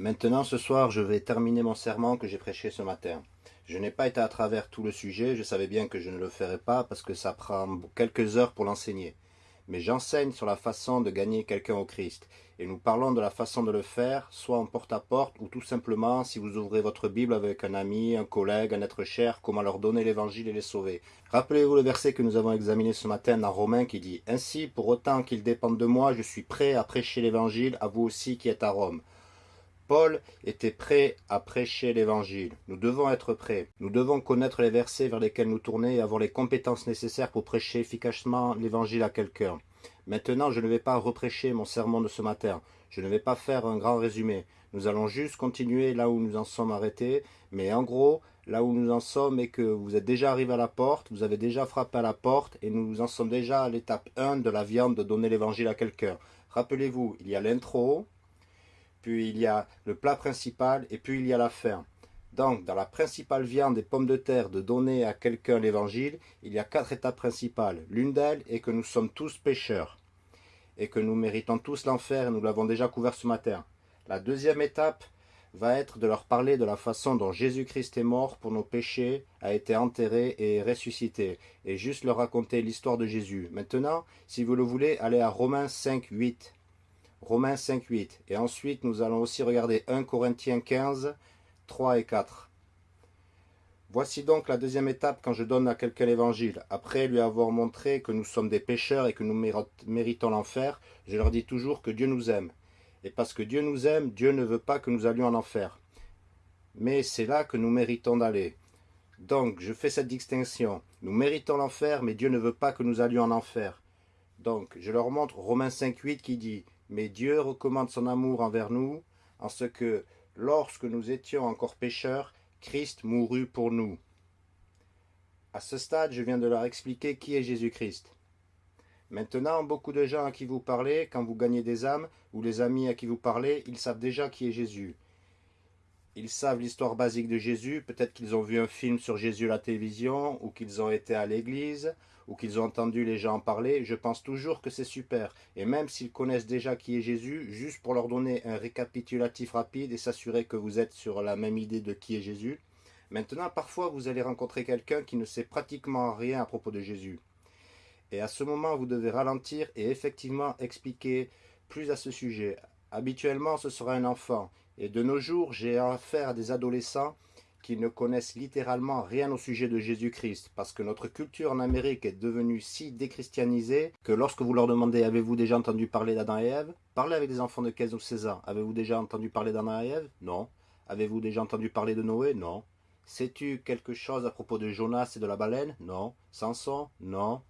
Maintenant, ce soir, je vais terminer mon serment que j'ai prêché ce matin. Je n'ai pas été à travers tout le sujet, je savais bien que je ne le ferais pas parce que ça prend quelques heures pour l'enseigner. Mais j'enseigne sur la façon de gagner quelqu'un au Christ. Et nous parlons de la façon de le faire, soit en porte-à-porte ou tout simplement si vous ouvrez votre Bible avec un ami, un collègue, un être cher, comment leur donner l'évangile et les sauver. Rappelez-vous le verset que nous avons examiné ce matin dans Romains qui dit « Ainsi, pour autant qu'il dépende de moi, je suis prêt à prêcher l'évangile à vous aussi qui êtes à Rome. » Paul était prêt à prêcher l'évangile. Nous devons être prêts. Nous devons connaître les versets vers lesquels nous tourner et avoir les compétences nécessaires pour prêcher efficacement l'évangile à quelqu'un. Maintenant, je ne vais pas reprêcher mon sermon de ce matin. Je ne vais pas faire un grand résumé. Nous allons juste continuer là où nous en sommes arrêtés. Mais en gros, là où nous en sommes est que vous êtes déjà arrivé à la porte, vous avez déjà frappé à la porte et nous en sommes déjà à l'étape 1 de la viande de donner l'évangile à quelqu'un. Rappelez-vous, il y a l'intro, puis il y a le plat principal, et puis il y a la fin. Donc, dans la principale viande des pommes de terre de donner à quelqu'un l'évangile, il y a quatre étapes principales. L'une d'elles est que nous sommes tous pécheurs, et que nous méritons tous l'enfer, et nous l'avons déjà couvert ce matin. La deuxième étape va être de leur parler de la façon dont Jésus-Christ est mort pour nos péchés, a été enterré et ressuscité, et juste leur raconter l'histoire de Jésus. Maintenant, si vous le voulez, allez à Romains 5, 8. Romains 5, 8. Et ensuite, nous allons aussi regarder 1 Corinthiens 15, 3 et 4. Voici donc la deuxième étape quand je donne à quelqu'un l'évangile. Après lui avoir montré que nous sommes des pécheurs et que nous méritons l'enfer, je leur dis toujours que Dieu nous aime. Et parce que Dieu nous aime, Dieu ne veut pas que nous allions en enfer. Mais c'est là que nous méritons d'aller. Donc, je fais cette distinction. Nous méritons l'enfer, mais Dieu ne veut pas que nous allions en enfer. Donc, je leur montre Romains 5, 8 qui dit mais Dieu recommande son amour envers nous, en ce que, lorsque nous étions encore pécheurs, Christ mourut pour nous. À ce stade, je viens de leur expliquer qui est Jésus-Christ. Maintenant, beaucoup de gens à qui vous parlez, quand vous gagnez des âmes, ou les amis à qui vous parlez, ils savent déjà qui est Jésus. Ils savent l'histoire basique de Jésus, peut-être qu'ils ont vu un film sur Jésus à la télévision, ou qu'ils ont été à l'église, ou qu'ils ont entendu les gens en parler, je pense toujours que c'est super. Et même s'ils connaissent déjà qui est Jésus, juste pour leur donner un récapitulatif rapide et s'assurer que vous êtes sur la même idée de qui est Jésus. Maintenant, parfois, vous allez rencontrer quelqu'un qui ne sait pratiquement rien à propos de Jésus. Et à ce moment, vous devez ralentir et effectivement expliquer plus à ce sujet. Habituellement, ce sera un enfant. Et de nos jours, j'ai affaire à des adolescents qui ne connaissent littéralement rien au sujet de Jésus-Christ, parce que notre culture en Amérique est devenue si déchristianisée que lorsque vous leur demandez « Avez-vous déjà entendu parler d'Adam et Ève ?» Parlez avec des enfants de 15 ou 16 ans. Avez-vous déjà entendu parler d'Adam et Ève? Non. Avez-vous déjà entendu parler de Noé? Non. Sais-tu quelque chose à propos de Jonas et de la baleine? Non. Samson? Non.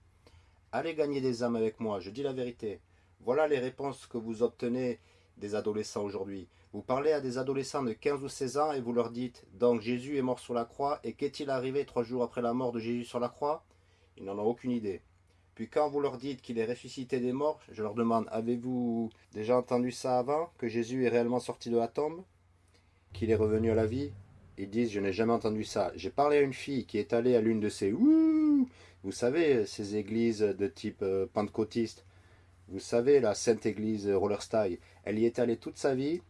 Allez gagner des âmes avec moi, je dis la vérité. Voilà les réponses que vous obtenez des adolescents aujourd'hui. Vous parlez à des adolescents de 15 ou 16 ans et vous leur dites « Donc Jésus est mort sur la croix et qu'est-il arrivé trois jours après la mort de Jésus sur la croix ?» Ils n'en ont aucune idée. Puis quand vous leur dites qu'il est ressuscité des morts, je leur demande « Avez-vous déjà entendu ça avant Que Jésus est réellement sorti de la tombe? Qu'il est revenu à la vie ?» Ils disent « Je n'ai jamais entendu ça. J'ai parlé à une fille qui est allée à l'une de ces « Ouh !» Vous savez, ces églises de type euh, pentecôtiste vous savez, la Sainte Église Rollerstyle, elle y est allée toute sa vie.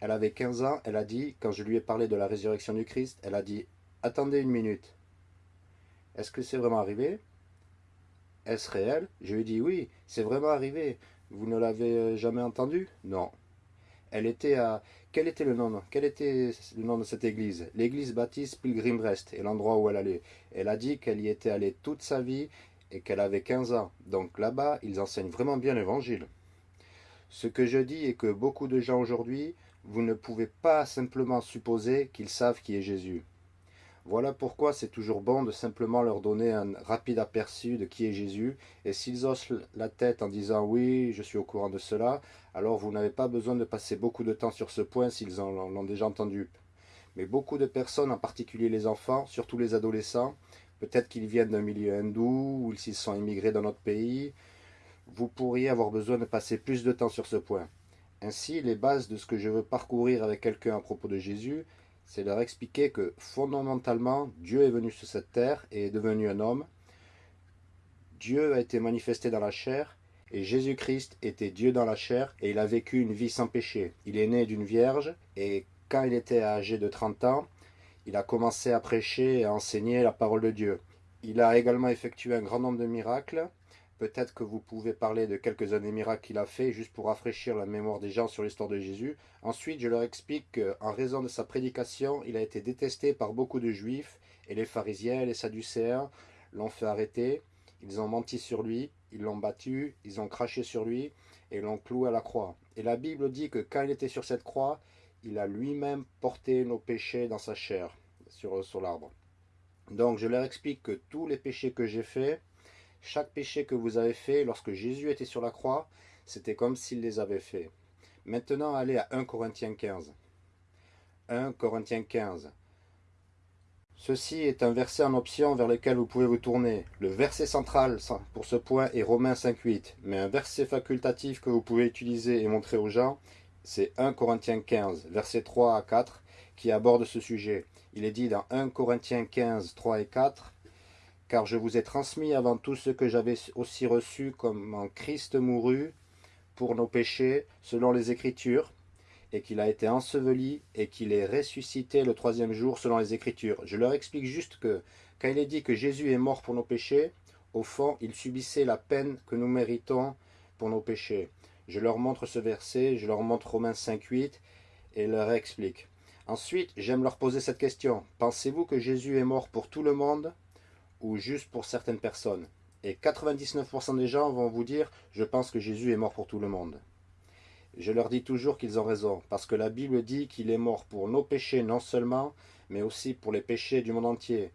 Elle avait 15 ans, elle a dit, quand je lui ai parlé de la résurrection du Christ, elle a dit, attendez une minute. Est-ce que c'est vraiment arrivé? Est-ce réel? Je lui ai dit, oui, c'est vraiment arrivé. Vous ne l'avez euh, jamais entendu? Non. Elle était à... Quel était le nom Quel était le nom de cette église? L'église baptiste Pilgrim Rest, et l'endroit où elle allait. Elle a dit qu'elle y était allée toute sa vie et qu'elle avait 15 ans. Donc là-bas, ils enseignent vraiment bien l'évangile. Ce que je dis est que beaucoup de gens aujourd'hui, vous ne pouvez pas simplement supposer qu'ils savent qui est Jésus. Voilà pourquoi c'est toujours bon de simplement leur donner un rapide aperçu de qui est Jésus, et s'ils osent la tête en disant « oui, je suis au courant de cela », alors vous n'avez pas besoin de passer beaucoup de temps sur ce point s'ils l'ont déjà entendu. Mais beaucoup de personnes, en particulier les enfants, surtout les adolescents, Peut-être qu'ils viennent d'un milieu hindou ou s'ils sont immigrés dans notre pays. Vous pourriez avoir besoin de passer plus de temps sur ce point. Ainsi, les bases de ce que je veux parcourir avec quelqu'un à propos de Jésus, c'est leur expliquer que fondamentalement, Dieu est venu sur cette terre et est devenu un homme. Dieu a été manifesté dans la chair Et Jésus-Christ était Dieu dans la chair et il a vécu une vie sans péché. Il est né d'une vierge et quand il était âgé de 30 ans, il a commencé à prêcher et à enseigner la parole de Dieu. Il a également effectué un grand nombre de miracles. Peut-être que vous pouvez parler de quelques-uns des miracles qu'il a fait, juste pour rafraîchir la mémoire des gens sur l'histoire de Jésus. Ensuite, je leur explique qu'en raison de sa prédication, il a été détesté par beaucoup de juifs, et les pharisiens et les sadducéens l'ont fait arrêter. Ils ont menti sur lui, ils l'ont battu, ils ont craché sur lui, et l'ont cloué à la croix. Et la Bible dit que quand il était sur cette croix, il a lui-même porté nos péchés dans sa chair, sur, sur l'arbre. Donc je leur explique que tous les péchés que j'ai faits, chaque péché que vous avez fait lorsque Jésus était sur la croix, c'était comme s'il les avait fait. Maintenant, allez à 1 Corinthiens 15. 1 Corinthiens 15. Ceci est un verset en option vers lequel vous pouvez vous tourner. Le verset central pour ce point est Romains 5.8, mais un verset facultatif que vous pouvez utiliser et montrer aux gens, c'est 1 Corinthiens 15, versets 3 à 4, qui aborde ce sujet. Il est dit dans 1 Corinthiens 15, 3 et 4, « Car je vous ai transmis avant tout ce que j'avais aussi reçu comme en Christ mourut pour nos péchés, selon les Écritures, et qu'il a été enseveli, et qu'il est ressuscité le troisième jour, selon les Écritures. » Je leur explique juste que, quand il est dit que Jésus est mort pour nos péchés, au fond, il subissait la peine que nous méritons pour nos péchés. Je leur montre ce verset, je leur montre Romains 5.8 et leur explique. Ensuite, j'aime leur poser cette question. Pensez-vous que Jésus est mort pour tout le monde ou juste pour certaines personnes? Et 99% des gens vont vous dire « Je pense que Jésus est mort pour tout le monde ». Je leur dis toujours qu'ils ont raison, parce que la Bible dit qu'il est mort pour nos péchés non seulement, mais aussi pour les péchés du monde entier.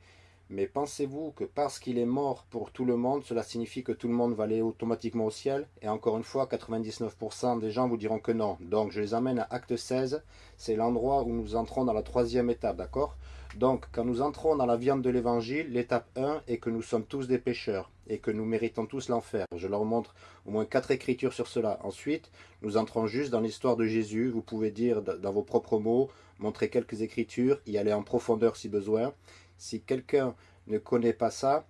Mais pensez-vous que parce qu'il est mort pour tout le monde, cela signifie que tout le monde va aller automatiquement au ciel? Et encore une fois, 99% des gens vous diront que non. Donc je les amène à Acte 16, c'est l'endroit où nous entrons dans la troisième étape, d'accord? Donc quand nous entrons dans la viande de l'évangile, l'étape 1 est que nous sommes tous des pécheurs et que nous méritons tous l'enfer. Je leur montre au moins quatre écritures sur cela. Ensuite, nous entrons juste dans l'histoire de Jésus. Vous pouvez dire dans vos propres mots, montrer quelques écritures, y aller en profondeur si besoin. Si quelqu'un ne connaît pas ça,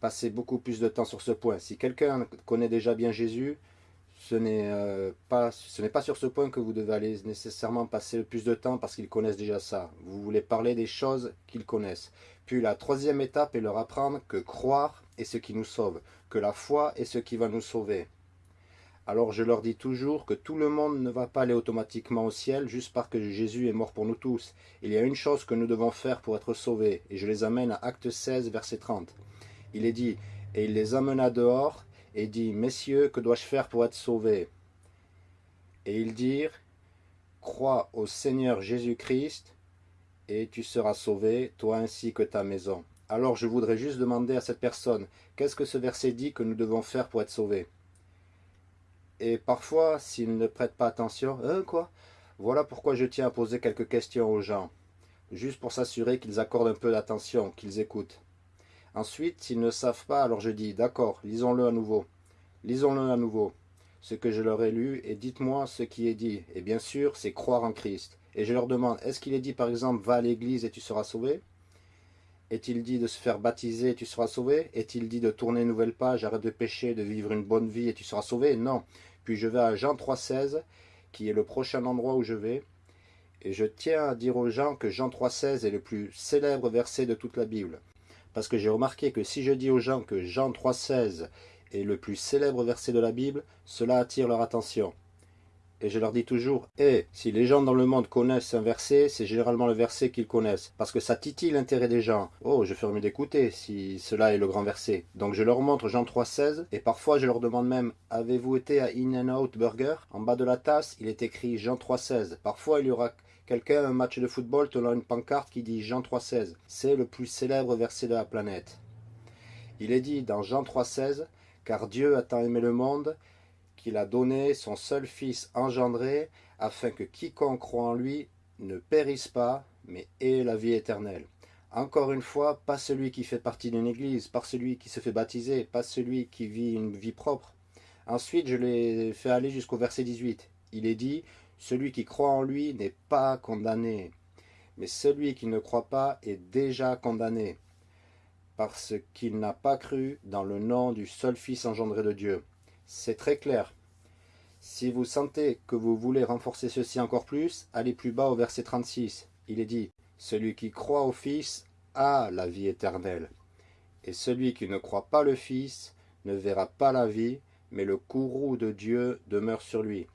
passez beaucoup plus de temps sur ce point. Si quelqu'un connaît déjà bien Jésus, ce n'est euh, pas, pas sur ce point que vous devez aller nécessairement passer le plus de temps parce qu'ils connaissent déjà ça. Vous voulez parler des choses qu'ils connaissent. Puis la troisième étape est leur apprendre que croire est ce qui nous sauve, que la foi est ce qui va nous sauver. Alors je leur dis toujours que tout le monde ne va pas aller automatiquement au ciel juste parce que Jésus est mort pour nous tous. Il y a une chose que nous devons faire pour être sauvés, et je les amène à Acte 16, verset 30. Il est dit, et il les amena dehors, et dit, Messieurs, que dois-je faire pour être sauvé Et ils dirent, Crois au Seigneur Jésus-Christ, et tu seras sauvé, toi ainsi que ta maison. Alors je voudrais juste demander à cette personne, qu'est-ce que ce verset dit que nous devons faire pour être sauvés? Et parfois, s'ils ne prêtent pas attention, hein, quoi? Voilà pourquoi je tiens à poser quelques questions aux gens, juste pour s'assurer qu'ils accordent un peu d'attention, qu'ils écoutent. Ensuite, s'ils ne savent pas, alors je dis, d'accord, lisons-le à nouveau. Lisons-le à nouveau, ce que je leur ai lu, et dites-moi ce qui est dit. Et bien sûr, c'est croire en Christ. Et je leur demande, est-ce qu'il est dit par exemple, va à l'église et tu seras sauvé Est-il dit de se faire baptiser et tu seras sauvé? Est-il dit de tourner une nouvelle page, arrête de pécher, de vivre une bonne vie et tu seras sauvé? Non. Puis je vais à Jean 3,16, qui est le prochain endroit où je vais. Et je tiens à dire aux gens que Jean 3,16 est le plus célèbre verset de toute la Bible. Parce que j'ai remarqué que si je dis aux gens que Jean 3,16 est le plus célèbre verset de la Bible, cela attire leur attention. Et je leur dis toujours, eh, si les gens dans le monde connaissent un verset, c'est généralement le verset qu'ils connaissent, parce que ça titille l'intérêt des gens. Oh, je ferai mieux d'écouter si cela est le grand verset. Donc je leur montre Jean 3,16, et parfois je leur demande même, avez-vous été à In-N-Out Burger? En bas de la tasse, il est écrit Jean 3,16. Parfois il y aura quelqu'un un match de football tenant une pancarte qui dit Jean 3,16. C'est le plus célèbre verset de la planète. Il est dit dans Jean 3,16, car Dieu a tant aimé le monde qu'il a donné son seul Fils engendré, afin que quiconque croit en lui ne périsse pas, mais ait la vie éternelle. Encore une fois, pas celui qui fait partie d'une église, pas celui qui se fait baptiser, pas celui qui vit une vie propre. Ensuite, je l'ai fait aller jusqu'au verset 18. Il est dit, celui qui croit en lui n'est pas condamné, mais celui qui ne croit pas est déjà condamné, parce qu'il n'a pas cru dans le nom du seul Fils engendré de Dieu. C'est très clair. Si vous sentez que vous voulez renforcer ceci encore plus, allez plus bas au verset 36. Il est dit, Celui qui croit au Fils a la vie éternelle. Et celui qui ne croit pas le Fils ne verra pas la vie, mais le courroux de Dieu demeure sur lui.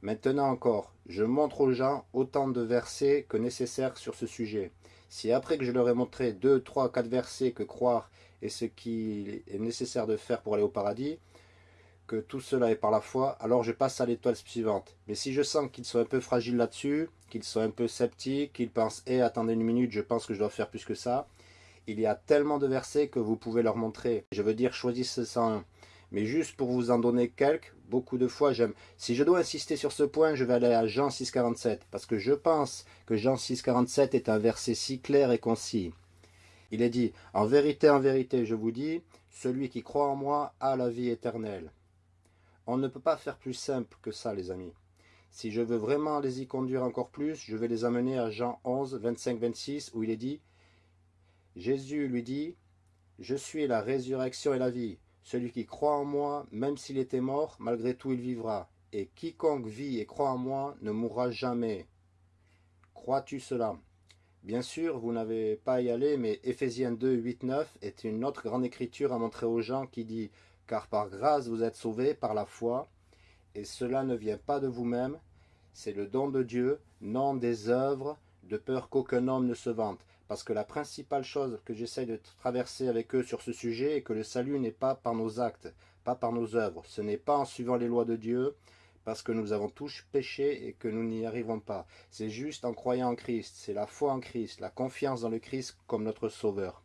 Maintenant encore, je montre aux gens autant de versets que nécessaire sur ce sujet. Si après que je leur ai montré deux, trois, quatre versets que croire est ce qu'il est nécessaire de faire pour aller au paradis, que tout cela est par la foi, alors je passe à l'étoile suivante. Mais si je sens qu'ils sont un peu fragiles là-dessus, qu'ils sont un peu sceptiques, qu'ils pensent « Eh, attendez une minute, je pense que je dois faire plus que ça », il y a tellement de versets que vous pouvez leur montrer. Je veux dire, choisissez 101. Mais juste pour vous en donner quelques, beaucoup de fois, j'aime. Si je dois insister sur ce point, je vais aller à Jean 6,47, parce que je pense que Jean 6,47 est un verset si clair et concis. Il est dit, En vérité, en vérité, je vous dis, celui qui croit en moi a la vie éternelle. On ne peut pas faire plus simple que ça, les amis. Si je veux vraiment les y conduire encore plus, je vais les amener à Jean 11, 25, 26, où il est dit, Jésus lui dit, Je suis la résurrection et la vie. Celui qui croit en moi, même s'il était mort, malgré tout il vivra. Et quiconque vit et croit en moi ne mourra jamais. Crois-tu cela? Bien sûr, vous n'avez pas à y aller, mais Éphésiens 2, 8, 9 est une autre grande écriture à montrer aux gens qui dit « Car par grâce vous êtes sauvés par la foi, et cela ne vient pas de vous-même, c'est le don de Dieu, non des œuvres, de peur qu'aucun homme ne se vante. » Parce que la principale chose que j'essaye de traverser avec eux sur ce sujet est que le salut n'est pas par nos actes, pas par nos œuvres. Ce n'est pas en suivant les lois de Dieu, parce que nous avons tous péché et que nous n'y arrivons pas. C'est juste en croyant en Christ, c'est la foi en Christ, la confiance dans le Christ comme notre Sauveur.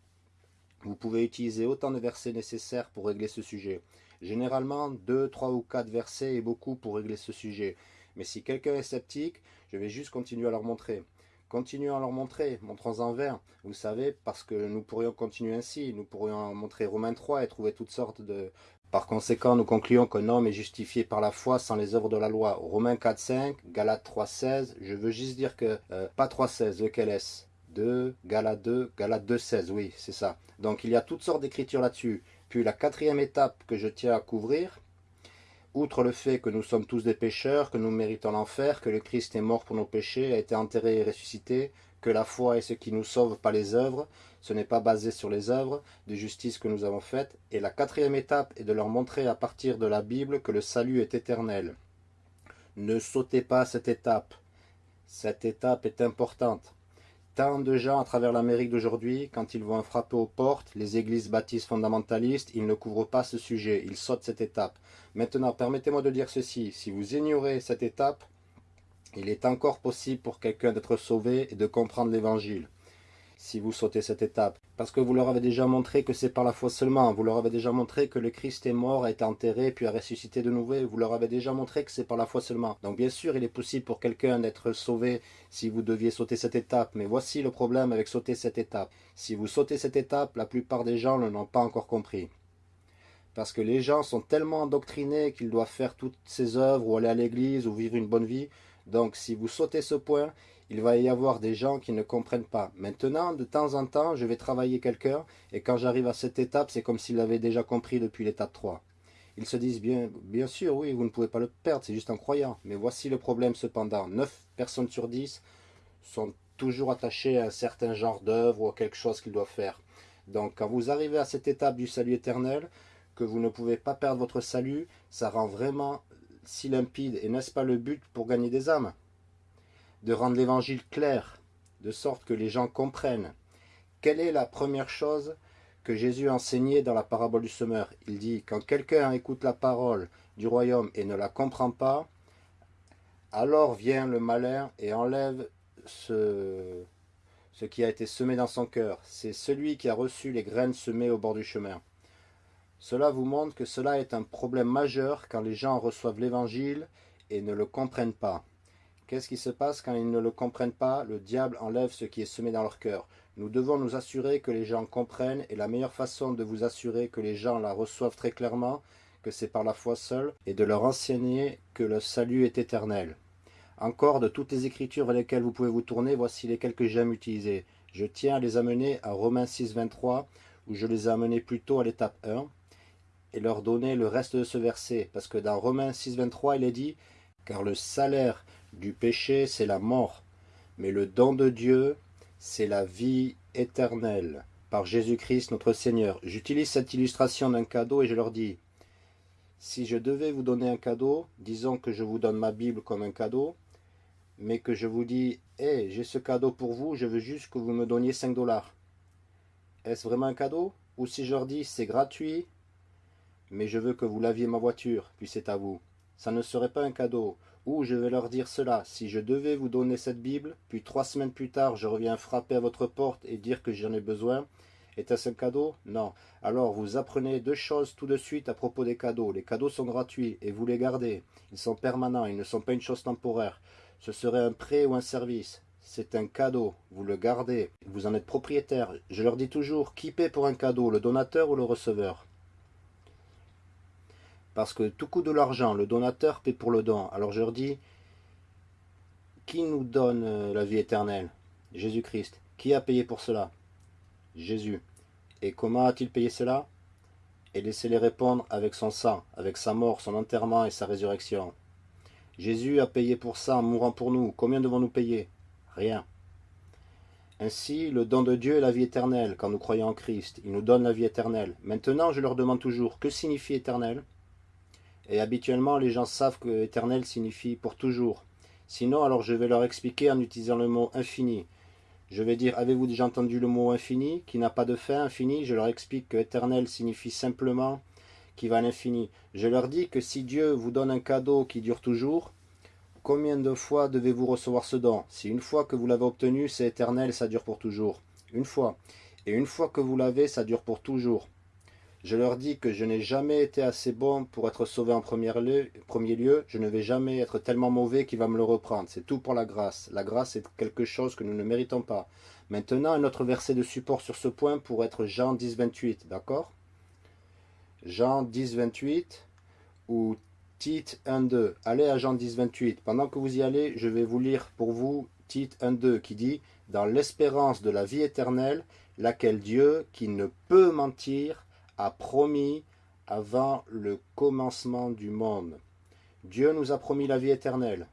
Vous pouvez utiliser autant de versets nécessaires pour régler ce sujet. Généralement, deux, trois ou quatre versets est beaucoup pour régler ce sujet. Mais si quelqu'un est sceptique, je vais juste continuer à leur montrer. Continuons à leur montrer, montrons-en vers, vous savez, parce que nous pourrions continuer ainsi, nous pourrions montrer Romains 3 et trouver toutes sortes de... Par conséquent, nous concluons qu'un homme est justifié par la foi sans les œuvres de la loi. Romains 4, 5, Galates 3, 16, je veux juste dire que, euh, pas 3, 16, lequel est-ce 2, Galates 2, Galates 2, 16, oui, c'est ça. Donc il y a toutes sortes d'écritures là-dessus. Puis la quatrième étape que je tiens à couvrir, outre le fait que nous sommes tous des pécheurs, que nous méritons l'enfer, que le Christ est mort pour nos péchés, a été enterré et ressuscité, que la foi est ce qui nous sauve, pas les œuvres, ce n'est pas basé sur les œuvres de justice que nous avons faites, et la quatrième étape est de leur montrer à partir de la Bible que le salut est éternel. Ne sautez pas cette étape. Cette étape est importante. Tant de gens à travers l'Amérique d'aujourd'hui, quand ils vont frapper aux portes, les églises baptistes fondamentalistes, ils ne couvrent pas ce sujet, ils sautent cette étape. Maintenant, permettez-moi de dire ceci, si vous ignorez cette étape, il est encore possible pour quelqu'un d'être sauvé et de comprendre l'évangile si vous sautez cette étape. Parce que vous leur avez déjà montré que c'est par la foi seulement. Vous leur avez déjà montré que le Christ est mort, a été enterré, puis a ressuscité de nouveau. Vous leur avez déjà montré que c'est par la foi seulement. Donc bien sûr, il est possible pour quelqu'un d'être sauvé si vous deviez sauter cette étape. Mais voici le problème avec sauter cette étape. Si vous sautez cette étape, la plupart des gens ne l'ont pas encore compris. Parce que les gens sont tellement endoctrinés qu'ils doivent faire toutes ces œuvres ou aller à l'église ou vivre une bonne vie. Donc si vous sautez ce point, il va y avoir des gens qui ne comprennent pas. Maintenant, de temps en temps, je vais travailler quelqu'un, et quand j'arrive à cette étape, c'est comme s'il avait déjà compris depuis l'étape 3. Ils se disent, bien, bien sûr, oui, vous ne pouvez pas le perdre, c'est juste en croyant. Mais voici le problème cependant. 9 personnes sur 10 sont toujours attachées à un certain genre d'œuvre ou à quelque chose qu'ils doivent faire. Donc, quand vous arrivez à cette étape du salut éternel, que vous ne pouvez pas perdre votre salut, ça rend vraiment si limpide. Et n'est-ce pas le but pour gagner des âmes? De rendre l'évangile clair, de sorte que les gens comprennent. Quelle est la première chose que Jésus a enseignée dans la parabole du semeur? Il dit, quand quelqu'un écoute la parole du royaume et ne la comprend pas, alors vient le malin et enlève ce, ce qui a été semé dans son cœur. C'est celui qui a reçu les graines semées au bord du chemin. Cela vous montre que cela est un problème majeur quand les gens reçoivent l'évangile et ne le comprennent pas. Qu'est-ce qui se passe quand ils ne le comprennent pas? Le diable enlève ce qui est semé dans leur cœur. Nous devons nous assurer que les gens comprennent et la meilleure façon de vous assurer que les gens la reçoivent très clairement, que c'est par la foi seule, et de leur enseigner que le salut est éternel. Encore de toutes les écritures vers lesquelles vous pouvez vous tourner, voici lesquelles que j'aime utiliser. Je tiens à les amener à Romains 6, 23, où je les ai amenés plutôt à l'étape 1, et leur donner le reste de ce verset. Parce que dans Romains 6, 23, il est dit « Car le salaire du péché, c'est la mort, mais le don de Dieu, c'est la vie éternelle, par Jésus-Christ notre Seigneur. » J'utilise cette illustration d'un cadeau et je leur dis « Si je devais vous donner un cadeau, disons que je vous donne ma Bible comme un cadeau, mais que je vous dis « Hé, j'ai ce cadeau pour vous, je veux juste que vous me donniez 5 dollars. » Est-ce vraiment un cadeau? Ou si je leur dis « C'est gratuit, mais je veux que vous laviez ma voiture, puis c'est à vous. » Ça ne serait pas un cadeau. Ou je vais leur dire cela, si je devais vous donner cette Bible, puis trois semaines plus tard je reviens frapper à votre porte et dire que j'en ai besoin, est-ce un cadeau? Non. Alors vous apprenez deux choses tout de suite à propos des cadeaux. Les cadeaux sont gratuits et vous les gardez. Ils sont permanents, ils ne sont pas une chose temporaire. Ce serait un prêt ou un service. C'est un cadeau, vous le gardez, vous en êtes propriétaire. Je leur dis toujours, qui paie pour un cadeau, le donateur ou le receveur Parce que tout coûte de l'argent, le donateur paie pour le don. Alors je leur dis, qui nous donne euh, la vie éternelle? Jésus-Christ. Qui a payé pour cela? Jésus. Et comment a-t-il payé cela? Et laissez-les répondre avec son sang, avec sa mort, son enterrement et sa résurrection. Jésus a payé pour ça en mourant pour nous. Combien devons-nous payer? Rien. Ainsi, le don de Dieu est la vie éternelle, quand nous croyons en Christ. Il nous donne la vie éternelle. Maintenant, je leur demande toujours, que signifie éternel? Et habituellement, les gens savent que éternel signifie pour toujours. Sinon, alors je vais leur expliquer en utilisant le mot infini. Je vais dire, avez-vous déjà entendu le mot infini, qui n'a pas de fin, infini? Je leur explique que éternel signifie simplement qui va à l'infini. Je leur dis que si Dieu vous donne un cadeau qui dure toujours, Combien de fois devez-vous recevoir ce don? Si une fois que vous l'avez obtenu, c'est éternel, ça dure pour toujours. Une fois. Et une fois que vous l'avez, ça dure pour toujours. Je leur dis que je n'ai jamais été assez bon pour être sauvé en premier lieu. Je ne vais jamais être tellement mauvais qu'il va me le reprendre. C'est tout pour la grâce. La grâce est quelque chose que nous ne méritons pas. Maintenant, un autre verset de support sur ce point pour être Jean 10, 28. D'accord? Jean 10, 28 ou Tite 1.2. Allez à Jean 10, 28. Pendant que vous y allez, je vais vous lire pour vous Tite 1.2 qui dit « Dans l'espérance de la vie éternelle, laquelle Dieu, qui ne peut mentir, a promis avant le commencement du monde. » Dieu nous a promis la vie éternelle.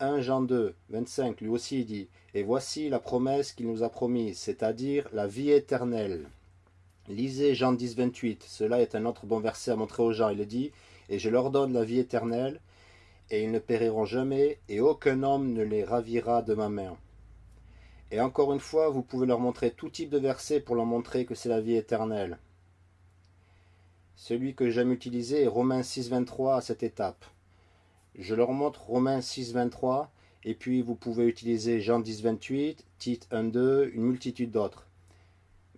1 Jean 2, 25, lui aussi dit « Et voici la promesse qu'il nous a promise, c'est-à-dire la vie éternelle. » Lisez Jean 10, 28. Cela est un autre bon verset à montrer aux gens. Il dit et je leur donne la vie éternelle, et ils ne périront jamais, et aucun homme ne les ravira de ma main. Et encore une fois, vous pouvez leur montrer tout type de versets pour leur montrer que c'est la vie éternelle. Celui que j'aime utiliser est Romains 6, 23 à cette étape. Je leur montre Romains 6, 23, et puis vous pouvez utiliser Jean 10, 28, Tite 1, 2, une multitude d'autres.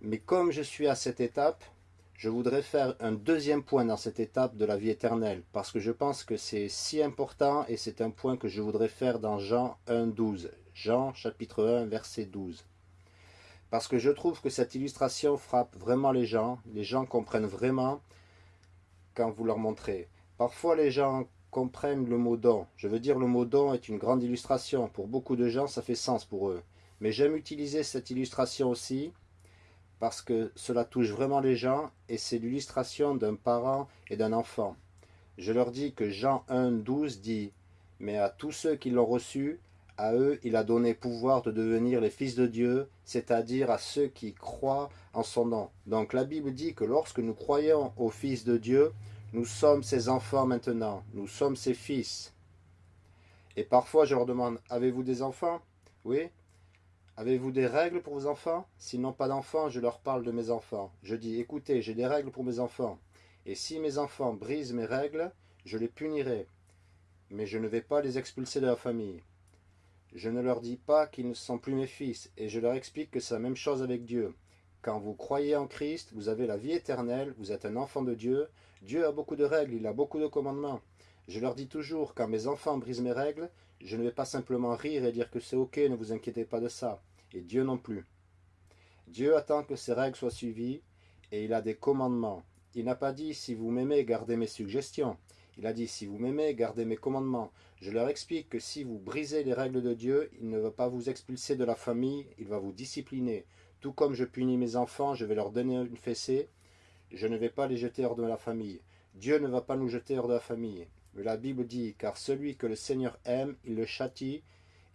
Mais comme je suis à cette étape, je voudrais faire un deuxième point dans cette étape de la vie éternelle, parce que je pense que c'est si important et c'est un point que je voudrais faire dans Jean 1, 12. Jean chapitre 1, verset 12. Parce que je trouve que cette illustration frappe vraiment les gens, les gens comprennent vraiment quand vous leur montrez. Parfois les gens comprennent le mot don. Je veux dire le mot don est une grande illustration. Pour beaucoup de gens ça fait sens pour eux. Mais j'aime utiliser cette illustration aussi parce que cela touche vraiment les gens et c'est l'illustration d'un parent et d'un enfant. Je leur dis que Jean 1, 12 dit « Mais à tous ceux qui l'ont reçu, à eux il a donné pouvoir de devenir les fils de Dieu, c'est-à-dire à ceux qui croient en son nom. » Donc la Bible dit que lorsque nous croyons au Fils de Dieu, nous sommes ses enfants maintenant, nous sommes ses fils. Et parfois je leur demande « Avez-vous des enfants ?» Oui Avez-vous des règles pour vos enfants? S'ils n'ont pas d'enfants, je leur parle de mes enfants. Je dis, écoutez, j'ai des règles pour mes enfants. Et si mes enfants brisent mes règles, je les punirai. Mais je ne vais pas les expulser de la famille. Je ne leur dis pas qu'ils ne sont plus mes fils, et je leur explique que c'est la même chose avec Dieu. Quand vous croyez en Christ, vous avez la vie éternelle, vous êtes un enfant de Dieu. Dieu a beaucoup de règles, il a beaucoup de commandements. Je leur dis toujours, quand mes enfants brisent mes règles, je ne vais pas simplement rire et dire que c'est ok, ne vous inquiétez pas de ça et Dieu non plus. Dieu attend que ces règles soient suivies, et il a des commandements. Il n'a pas dit « si vous m'aimez, gardez mes suggestions ». Il a dit « si vous m'aimez, gardez mes commandements ». Je leur explique que si vous brisez les règles de Dieu, il ne va pas vous expulser de la famille, il va vous discipliner. Tout comme je punis mes enfants, je vais leur donner une fessée, je ne vais pas les jeter hors de la famille. Dieu ne va pas nous jeter hors de la famille. La Bible dit, car celui que le Seigneur aime, il le châtie,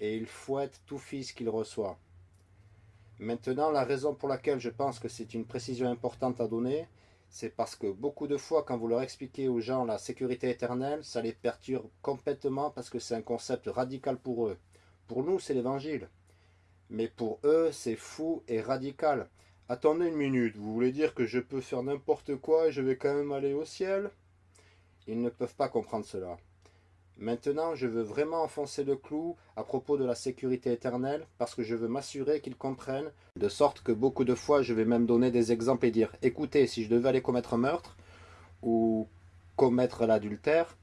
et il fouette tout fils qu'il reçoit. Maintenant, la raison pour laquelle je pense que c'est une précision importante à donner, c'est parce que beaucoup de fois, quand vous leur expliquez aux gens la sécurité éternelle, ça les perturbe complètement parce que c'est un concept radical pour eux. Pour nous, c'est l'évangile. Mais pour eux, c'est fou et radical. Attendez une minute, vous voulez dire que je peux faire n'importe quoi et je vais quand même aller au ciel? Ils ne peuvent pas comprendre cela. Maintenant, je veux vraiment enfoncer le clou à propos de la sécurité éternelle parce que je veux m'assurer qu'ils comprennent, de sorte que beaucoup de fois, je vais même donner des exemples et dire « Écoutez, si je devais aller commettre un meurtre ou commettre l'adultère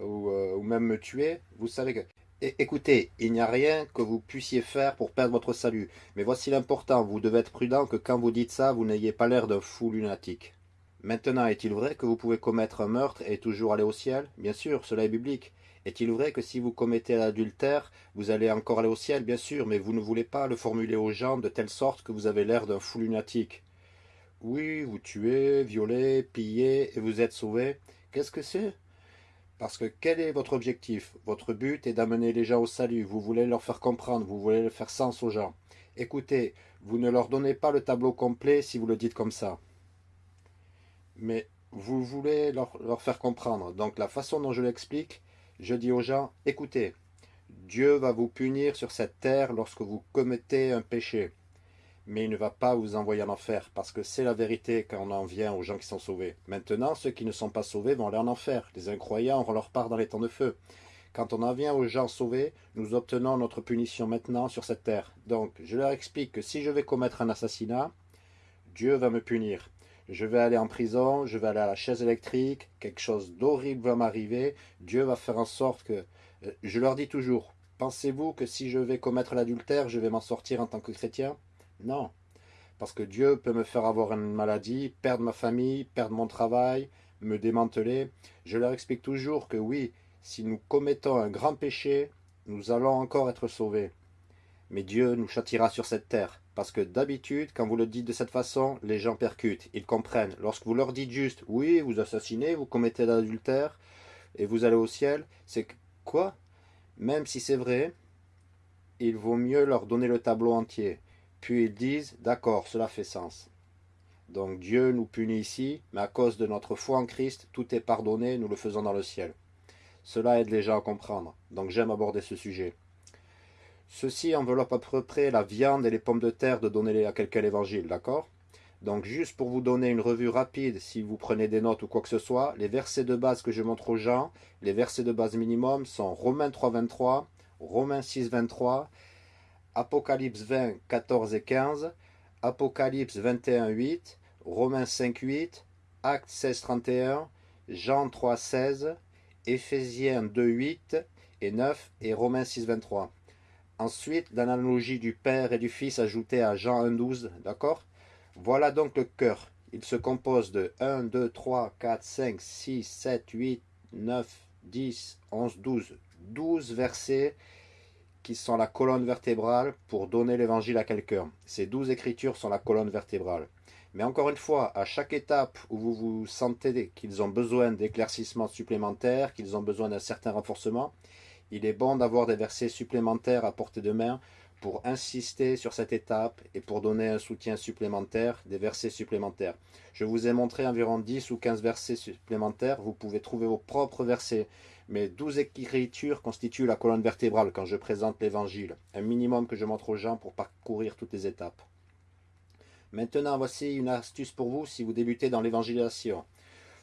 ou, euh, même me tuer, vous savez que Écoutez, il n'y a rien que vous puissiez faire pour perdre votre salut. Mais voici l'important, vous devez être prudent que quand vous dites ça, vous n'ayez pas l'air d'un fou lunatique. Maintenant, est-il vrai que vous pouvez commettre un meurtre et toujours aller au ciel? Bien sûr, cela est biblique. Est-il vrai que si vous commettez l'adultère, vous allez encore aller au ciel? Bien sûr, mais vous ne voulez pas le formuler aux gens de telle sorte que vous avez l'air d'un fou lunatique. Oui, vous tuez, violez, pillez et vous êtes sauvé. Qu'est-ce que c'est? Parce que quel est votre objectif? Votre but est d'amener les gens au salut. Vous voulez leur faire comprendre, vous voulez faire sens aux gens. Écoutez, vous ne leur donnez pas le tableau complet si vous le dites comme ça. Mais vous voulez leur, faire comprendre. Donc la façon dont je l'explique, je dis aux gens, écoutez, Dieu va vous punir sur cette terre lorsque vous commettez un péché mais il ne va pas vous envoyer en enfer, parce que c'est la vérité quand on en vient aux gens qui sont sauvés. Maintenant, ceux qui ne sont pas sauvés vont aller en enfer. Les incroyants auront leur part dans les temps de feu. Quand on en vient aux gens sauvés, nous obtenons notre punition maintenant sur cette terre. Donc, je leur explique que si je vais commettre un assassinat, Dieu va me punir. Je vais aller en prison, je vais aller à la chaise électrique, quelque chose d'horrible va m'arriver, Dieu va faire en sorte que... Euh, je leur dis toujours, pensez-vous que si je vais commettre l'adultère, je vais m'en sortir en tant que chrétien? Non. Parce que Dieu peut me faire avoir une maladie, perdre ma famille, perdre mon travail, me démanteler. Je leur explique toujours que oui, si nous commettons un grand péché, nous allons encore être sauvés. Mais Dieu nous châtira sur cette terre. Parce que d'habitude, quand vous le dites de cette façon, les gens percutent, ils comprennent. Lorsque vous leur dites juste, oui, vous assassinez, vous commettez l'adultère, et vous allez au ciel, c'est quoi? Même si c'est vrai, il vaut mieux leur donner le tableau entier. Puis ils disent, d'accord, cela fait sens. Donc Dieu nous punit ici, mais à cause de notre foi en Christ, tout est pardonné, nous le faisons dans le ciel. Cela aide les gens à comprendre, donc j'aime aborder ce sujet. Ceci enveloppe à peu près la viande et les pommes de terre de donner à quelqu'un l'évangile, d'accord? Donc juste pour vous donner une revue rapide, si vous prenez des notes ou quoi que ce soit, les versets de base que je montre aux gens, les versets de base minimum sont Romains 3, 23, Romains 6, 23, Apocalypse 20, 14 et 15, Apocalypse 21, 8, Romains 5, 8, Actes 16, 31, Jean 3, 16, Éphésiens 2, 8 et 9 et Romains 6, 23. Ensuite, l'analogie du Père et du Fils ajoutée à Jean 1, 12, d'accord? Voilà donc le cœur. Il se compose de 1, 2, 3, 4, 5, 6, 7, 8, 9, 10, 11, 12. 12 versets qui sont la colonne vertébrale pour donner l'évangile à quelqu'un. Ces douze écritures sont la colonne vertébrale. Mais encore une fois, à chaque étape où vous vous sentez qu'ils ont besoin d'éclaircissements supplémentaires, qu'ils ont besoin d'un certain renforcement, il est bon d'avoir des versets supplémentaires à portée de main pour insister sur cette étape et pour donner un soutien supplémentaire, des versets supplémentaires. Je vous ai montré environ 10 ou 15 versets supplémentaires, vous pouvez trouver vos propres versets, mais 12 écritures constituent la colonne vertébrale quand je présente l'évangile, un minimum que je montre aux gens pour parcourir toutes les étapes. Maintenant, voici une astuce pour vous si vous débutez dans l'évangélisation.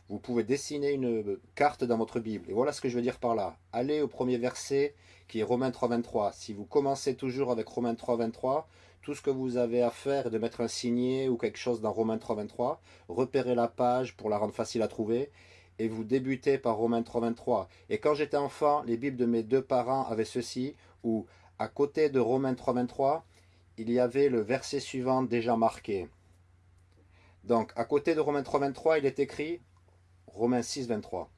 Vous pouvez dessiner une carte dans votre Bible. Et voilà ce que je veux dire par là. Allez au premier verset qui est Romains 3.23. Si vous commencez toujours avec Romains 3.23, tout ce que vous avez à faire est de mettre un signet ou quelque chose dans Romains 3.23. Repérez la page pour la rendre facile à trouver. Et vous débutez par Romains 3.23. Et quand j'étais enfant, les Bibles de mes deux parents avaient ceci, où à côté de Romains 3.23, il y avait le verset suivant déjà marqué. Donc, à côté de Romains 3.23, il est écrit Romains 6, 23.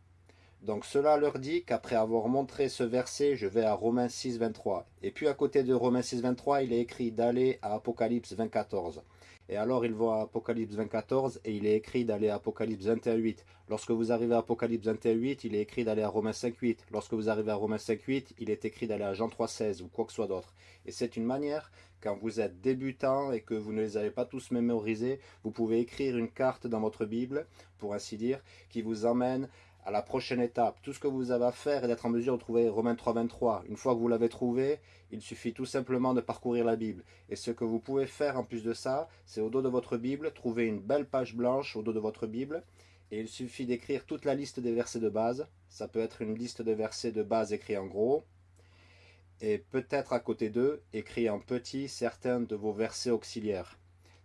Donc cela leur dit qu'après avoir montré ce verset, je vais à Romains 6, 23. Et puis à côté de Romains 6, 23, il est écrit d'aller à Apocalypse 24. Et alors ils vont à Apocalypse 24 et il est écrit d'aller à Apocalypse 21.8. Lorsque vous arrivez à Apocalypse 21.8, il est écrit d'aller à Romains 5.8. Lorsque vous arrivez à Romains 5.8, il est écrit d'aller à Jean 3.16 ou quoi que ce soit d'autre. Et c'est une manière, quand vous êtes débutant et que vous ne les avez pas tous mémorisés, vous pouvez écrire une carte dans votre Bible, pour ainsi dire, qui vous emmène à la prochaine étape. Tout ce que vous avez à faire est d'être en mesure de trouver Romains 3, 23. Une fois que vous l'avez trouvé, il suffit tout simplement de parcourir la Bible. Et ce que vous pouvez faire en plus de ça, c'est au dos de votre Bible, trouver une belle page blanche au dos de votre Bible, et il suffit d'écrire toute la liste des versets de base. Ça peut être une liste de versets de base écrits en gros, et peut-être à côté d'eux, écrit en petit certains de vos versets auxiliaires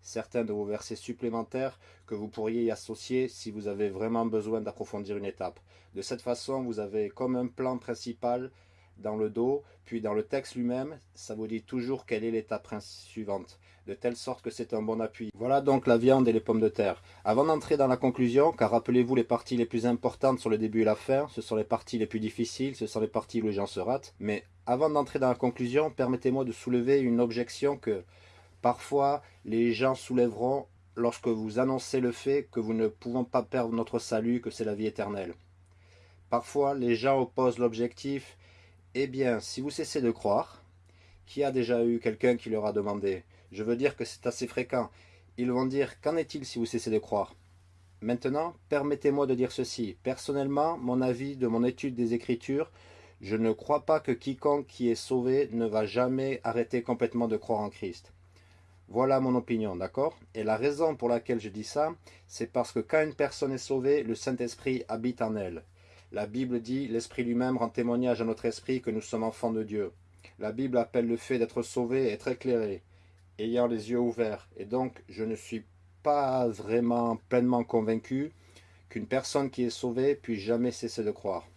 certains de vos versets supplémentaires que vous pourriez y associer si vous avez vraiment besoin d'approfondir une étape. De cette façon, vous avez comme un plan principal dans le dos, puis dans le texte lui-même, ça vous dit toujours quelle est l'étape suivante, de telle sorte que c'est un bon appui. Voilà donc la viande et les pommes de terre. Avant d'entrer dans la conclusion, car rappelez-vous les parties les plus importantes sur le début et la fin, ce sont les parties les plus difficiles, ce sont les parties où les gens se ratent, mais avant d'entrer dans la conclusion, permettez-moi de soulever une objection que Parfois, les gens soulèveront lorsque vous annoncez le fait que vous ne pouvons pas perdre notre salut, que c'est la vie éternelle. Parfois, les gens opposent l'objectif « Eh bien, si vous cessez de croire, qui a déjà eu quelqu'un qui leur a demandé? Je veux dire que c'est assez fréquent. Ils vont dire « Qu'en est-il si vous cessez de croire ?» Maintenant, permettez-moi de dire ceci. Personnellement, mon avis de mon étude des Écritures, je ne crois pas que quiconque qui est sauvé ne va jamais arrêter complètement de croire en Christ. Voilà mon opinion, d'accord? Et la raison pour laquelle je dis ça, c'est parce que quand une personne est sauvée, le Saint-Esprit habite en elle. La Bible dit, l'Esprit lui-même rend témoignage à notre esprit que nous sommes enfants de Dieu. La Bible appelle le fait d'être sauvé être éclairé, ayant les yeux ouverts. Et donc, je ne suis pas vraiment pleinement convaincu qu'une personne qui est sauvée puisse jamais cesser de croire.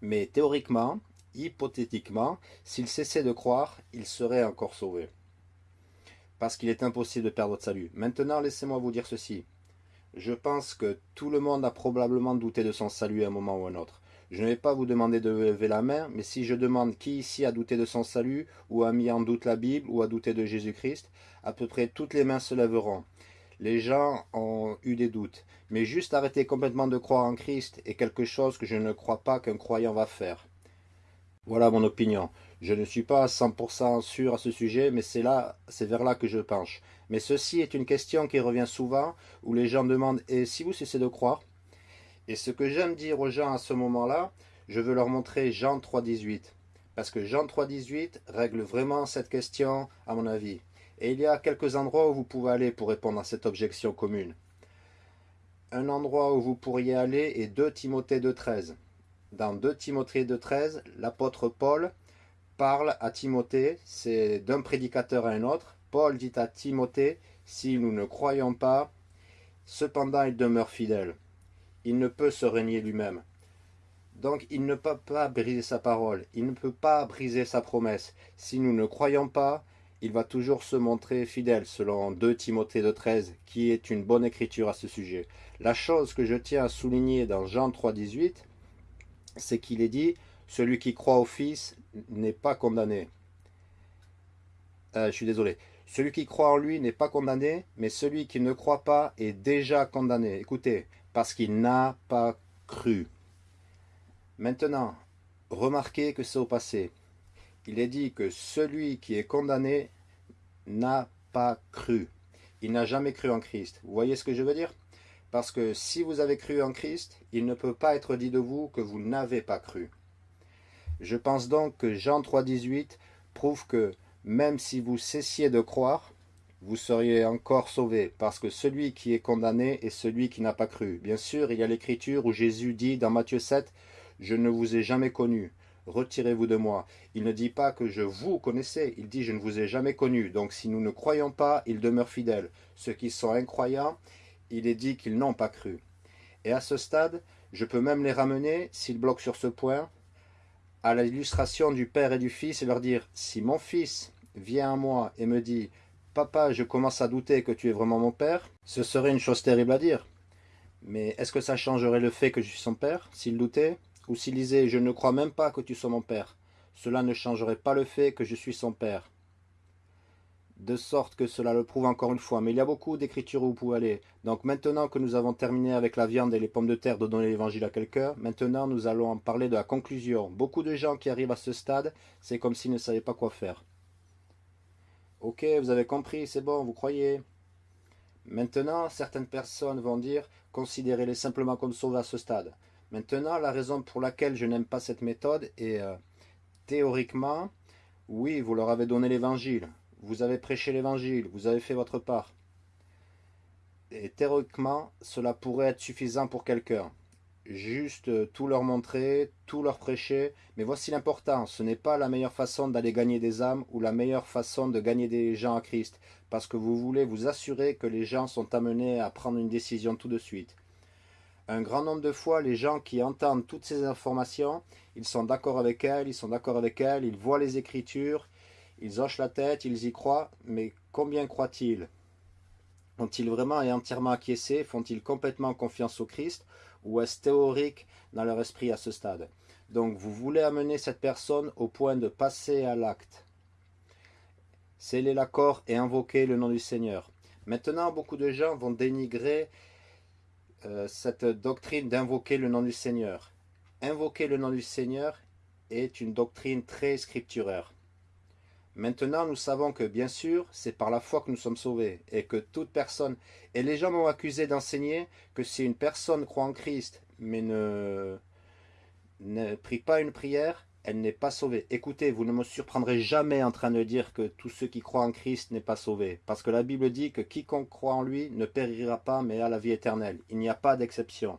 Mais théoriquement, hypothétiquement, s'il cessait de croire, il serait encore sauvé parce qu'il est impossible de perdre votre salut. Maintenant, laissez-moi vous dire ceci. Je pense que tout le monde a probablement douté de son salut à un moment ou à un autre. Je ne vais pas vous demander de lever la main, mais si je demande qui ici a douté de son salut, ou a mis en doute la Bible, ou a douté de Jésus-Christ, à peu près toutes les mains se lèveront. Les gens ont eu des doutes, mais juste arrêter complètement de croire en Christ est quelque chose que je ne crois pas qu'un croyant va faire. Voilà mon opinion. Je ne suis pas 100% sûr à ce sujet, mais c'est là, c'est vers là que je penche. Mais ceci est une question qui revient souvent, où les gens demandent « Et si vous cessez de croire ?» Et ce que j'aime dire aux gens à ce moment-là, je veux leur montrer Jean 3.18. Parce que Jean 3.18 règle vraiment cette question, à mon avis. Et il y a quelques endroits où vous pouvez aller pour répondre à cette objection commune. Un endroit où vous pourriez aller est 2 Timothée 2.13. Dans 2 Timothée 2.13, l'apôtre Paul parle à Timothée, c'est d'un prédicateur à un autre. Paul dit à Timothée, si nous ne croyons pas, cependant il demeure fidèle. Il ne peut se régner lui-même. Donc il ne peut pas briser sa parole, il ne peut pas briser sa promesse. Si nous ne croyons pas, il va toujours se montrer fidèle, selon 2 Timothée de 13, qui est une bonne écriture à ce sujet. La chose que je tiens à souligner dans Jean 3, 18, c'est qu'il est dit celui qui croit au Fils n'est pas condamné. Euh, je suis désolé. Celui qui croit en lui n'est pas condamné, mais celui qui ne croit pas est déjà condamné. Écoutez, parce qu'il n'a pas cru. Maintenant, remarquez que c'est au passé. Il est dit que celui qui est condamné n'a pas cru. Il n'a jamais cru en Christ. Vous voyez ce que je veux dire? Parce que si vous avez cru en Christ, il ne peut pas être dit de vous que vous n'avez pas cru. Je pense donc que Jean 3,18 prouve que même si vous cessiez de croire, vous seriez encore sauvé, parce que celui qui est condamné est celui qui n'a pas cru. Bien sûr, il y a l'écriture où Jésus dit dans Matthieu 7, « Je ne vous ai jamais connu, retirez-vous de moi. » Il ne dit pas que je vous connaissais, il dit « Je ne vous ai jamais connu. » Donc si nous ne croyons pas, il demeure fidèle. Ceux qui sont incroyants, il est dit qu'ils n'ont pas cru. Et à ce stade, je peux même les ramener, s'ils bloquent sur ce point, à l'illustration du Père et du Fils et leur dire, si mon fils vient à moi et me dit, papa, je commence à douter que tu es vraiment mon Père, ce serait une chose terrible à dire. Mais est-ce que ça changerait le fait que je suis son père, s'il doutait Ou s'il disait « Je ne crois même pas que tu sois mon père », cela ne changerait pas le fait que je suis son père. De sorte que cela le prouve encore une fois. Mais il y a beaucoup d'écritures où vous pouvez aller. Donc maintenant que nous avons terminé avec la viande et les pommes de terre de donner l'évangile à quelqu'un, maintenant nous allons en parler de la conclusion. Beaucoup de gens qui arrivent à ce stade, c'est comme s'ils ne savaient pas quoi faire. Ok, vous avez compris, c'est bon, vous croyez Maintenant, certaines personnes vont dire, considérez-les simplement comme sauvés à ce stade. Maintenant, la raison pour laquelle je n'aime pas cette méthode est, euh, théoriquement, oui, vous leur avez donné l'évangile, vous avez prêché l'évangile, vous avez fait votre part. Et théoriquement, cela pourrait être suffisant pour quelqu'un. Juste euh, tout leur montrer, tout leur prêcher. Mais voici l'important, ce n'est pas la meilleure façon d'aller gagner des âmes ou la meilleure façon de gagner des gens à Christ. Parce que vous voulez vous assurer que les gens sont amenés à prendre une décision tout de suite. Un grand nombre de fois, les gens qui entendent toutes ces informations, ils sont d'accord avec elles, ils sont d'accord avec elles, ils voient les Écritures, ils hochent la tête, ils y croient, mais combien croient-ils? Ont-ils vraiment et entièrement acquiescé? Font-ils complètement confiance au Christ? Ou est-ce théorique dans leur esprit à ce stade? Donc vous voulez amener cette personne au point de passer à l'acte. Sceller l'accord et invoquer le nom du Seigneur. Maintenant, beaucoup de gens vont dénigrer euh, cette doctrine d'invoquer le nom du Seigneur. Invoquer le nom du Seigneur est une doctrine très scripturaire. Maintenant, nous savons que, bien sûr, c'est par la foi que nous sommes sauvés, et que toute personne... Et les gens m'ont accusé d'enseigner que si une personne croit en Christ, mais ne, ne prie pas une prière, elle n'est pas sauvée. Écoutez, vous ne me surprendrez jamais en train de dire que tous ceux qui croient en Christ n'est pas sauvé, parce que la Bible dit que quiconque croit en lui ne périra pas, mais a la vie éternelle. Il n'y a pas d'exception.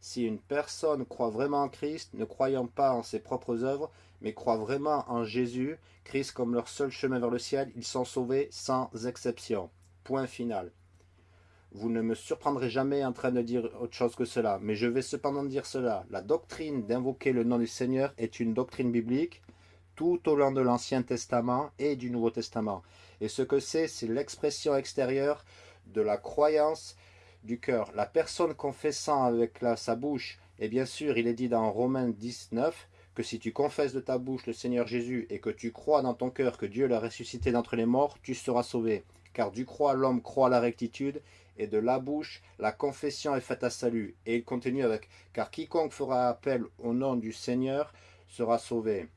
Si une personne croit vraiment en Christ, ne croyant pas en ses propres œuvres, mais croit vraiment en Jésus, Christ comme leur seul chemin vers le ciel, ils sont sauvés sans exception. Point final. Vous ne me surprendrez jamais en train de dire autre chose que cela, mais je vais cependant dire cela. La doctrine d'invoquer le nom du Seigneur est une doctrine biblique tout au long de l'Ancien Testament et du Nouveau Testament. Et ce que c'est, c'est l'expression extérieure de la croyance du cœur. La personne confessant avec sa bouche, et bien sûr il est dit dans Romains 19, que si tu confesses de ta bouche le Seigneur Jésus et que tu crois dans ton cœur que Dieu l'a ressuscité d'entre les morts, tu seras sauvé. Car du croix l'homme croit la rectitude, et de la bouche la confession est faite à salut. Et il continue avec « Car quiconque fera appel au nom du Seigneur sera sauvé.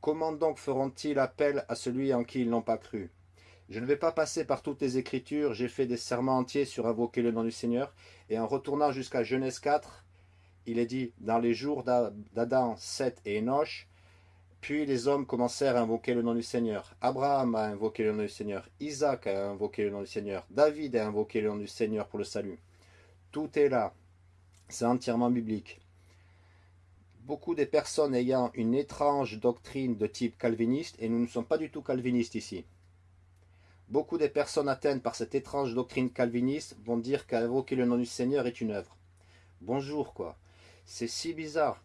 Comment donc feront-ils appel à celui en qui ils n'ont pas cru ?» Je ne vais pas passer par toutes les Écritures, j'ai fait des serments entiers sur invoquer le nom du Seigneur, et en retournant jusqu'à Genèse 4, il est dit, dans les jours d'Adam, Seth et Enoch, puis les hommes commencèrent à invoquer le nom du Seigneur. Abraham a invoqué le nom du Seigneur. Isaac a invoqué le nom du Seigneur. David a invoqué le nom du Seigneur pour le salut. Tout est là. C'est entièrement biblique. Beaucoup de personnes ayant une étrange doctrine de type calviniste, et nous ne sommes pas du tout calvinistes ici. Beaucoup de personnes atteintes par cette étrange doctrine calviniste vont dire qu'invoquer le nom du Seigneur est une œuvre. Bonjour quoi. C'est si bizarre.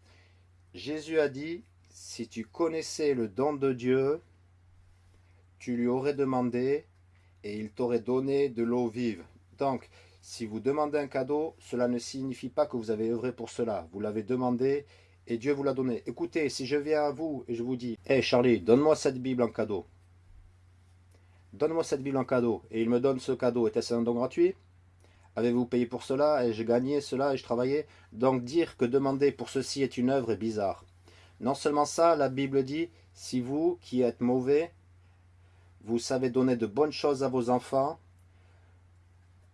Jésus a dit, si tu connaissais le don de Dieu, tu lui aurais demandé et il t'aurait donné de l'eau vive. Donc, si vous demandez un cadeau, cela ne signifie pas que vous avez œuvré pour cela. Vous l'avez demandé et Dieu vous l'a donné. Écoutez, si je viens à vous et je vous dis, Hé Charlie, donne-moi cette Bible en cadeau. Donne-moi cette Bible en cadeau. Et il me donne ce cadeau. Était-ce un don gratuit? Avez-vous payé pour cela j'ai gagné cela et je travaillais? Donc dire que demander pour ceci est une œuvre est bizarre. Non seulement ça, la Bible dit, si vous qui êtes mauvais, vous savez donner de bonnes choses à vos enfants,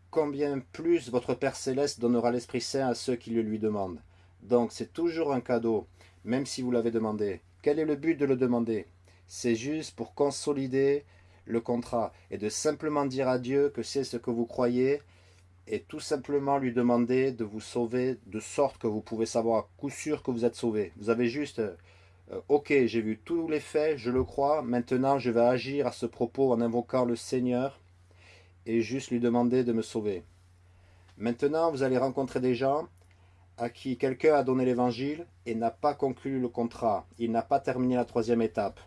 combien plus votre Père Céleste donnera l'Esprit Saint à ceux qui le lui demandent. Donc c'est toujours un cadeau, même si vous l'avez demandé. Quel est le but de le demander? C'est juste pour consolider le contrat et de simplement dire à Dieu que c'est ce que vous croyez et tout simplement lui demander de vous sauver de sorte que vous pouvez savoir à coup sûr que vous êtes sauvé. Vous avez juste, euh, ok, j'ai vu tous les faits, je le crois, maintenant je vais agir à ce propos en invoquant le Seigneur et juste lui demander de me sauver. Maintenant, vous allez rencontrer des gens à qui quelqu'un a donné l'évangile et n'a pas conclu le contrat. Il n'a pas terminé la troisième étape.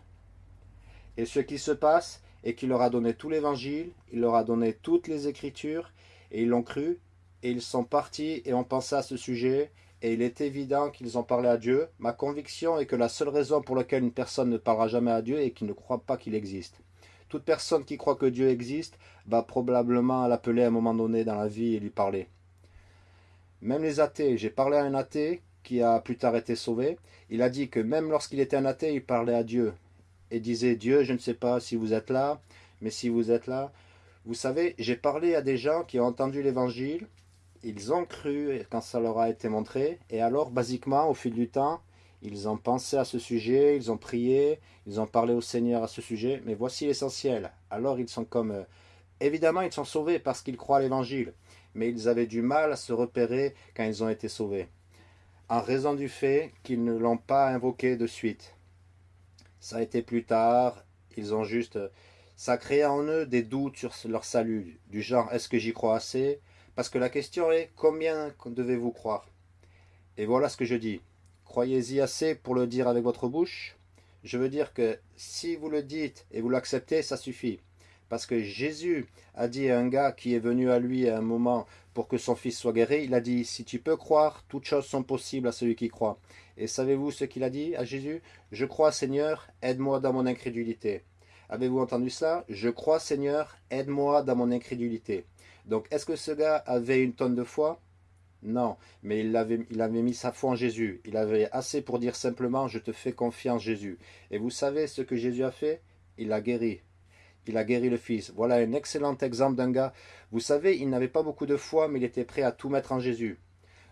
Et ce qui se passe, et qu'il leur a donné tout l'évangile, il leur a donné toutes les écritures, et ils l'ont cru, et ils sont partis et ont pensé à ce sujet, et il est évident qu'ils ont parlé à Dieu. Ma conviction est que la seule raison pour laquelle une personne ne parlera jamais à Dieu est qu'il ne croit pas qu'il existe. Toute personne qui croit que Dieu existe va probablement l'appeler à un moment donné dans la vie et lui parler. Même les athées, j'ai parlé à un athée qui a plus tard été sauvé, il a dit que même lorsqu'il était un athée, il parlait à Dieu et disait Dieu, je ne sais pas si vous êtes là, mais si vous êtes là, vous savez, j'ai parlé à des gens qui ont entendu l'évangile, ils ont cru quand ça leur a été montré, et alors, basiquement, au fil du temps, ils ont pensé à ce sujet, ils ont prié, ils ont parlé au Seigneur à ce sujet, mais voici l'essentiel. Alors, ils sont comme... Euh, évidemment, ils sont sauvés parce qu'ils croient à l'évangile, mais ils avaient du mal à se repérer quand ils ont été sauvés, en raison du fait qu'ils ne l'ont pas invoqué de suite. Ça a été plus tard, ils ont juste ça crée en eux des doutes sur leur salut, du genre est-ce que j'y crois assez? Parce que la question est combien devez-vous croire? Et voilà ce que je dis. Croyez-y assez pour le dire avec votre bouche Je veux dire que si vous le dites et vous l'acceptez, ça suffit. Parce que Jésus a dit à un gars qui est venu à lui à un moment pour que son fils soit guéri, il a dit, si tu peux croire, toutes choses sont possibles à celui qui croit. Et savez-vous ce qu'il a dit à Jésus? Je crois Seigneur, aide-moi dans mon incrédulité. Avez-vous entendu ça? Je crois, Seigneur, aide-moi dans mon incrédulité. Donc, est-ce que ce gars avait une tonne de foi? Non, mais il avait, il avait mis sa foi en Jésus. Il avait assez pour dire simplement, je te fais confiance, Jésus. Et vous savez ce que Jésus a fait? Il a guéri. Il a guéri le fils. Voilà un excellent exemple d'un gars. Vous savez, il n'avait pas beaucoup de foi, mais il était prêt à tout mettre en Jésus.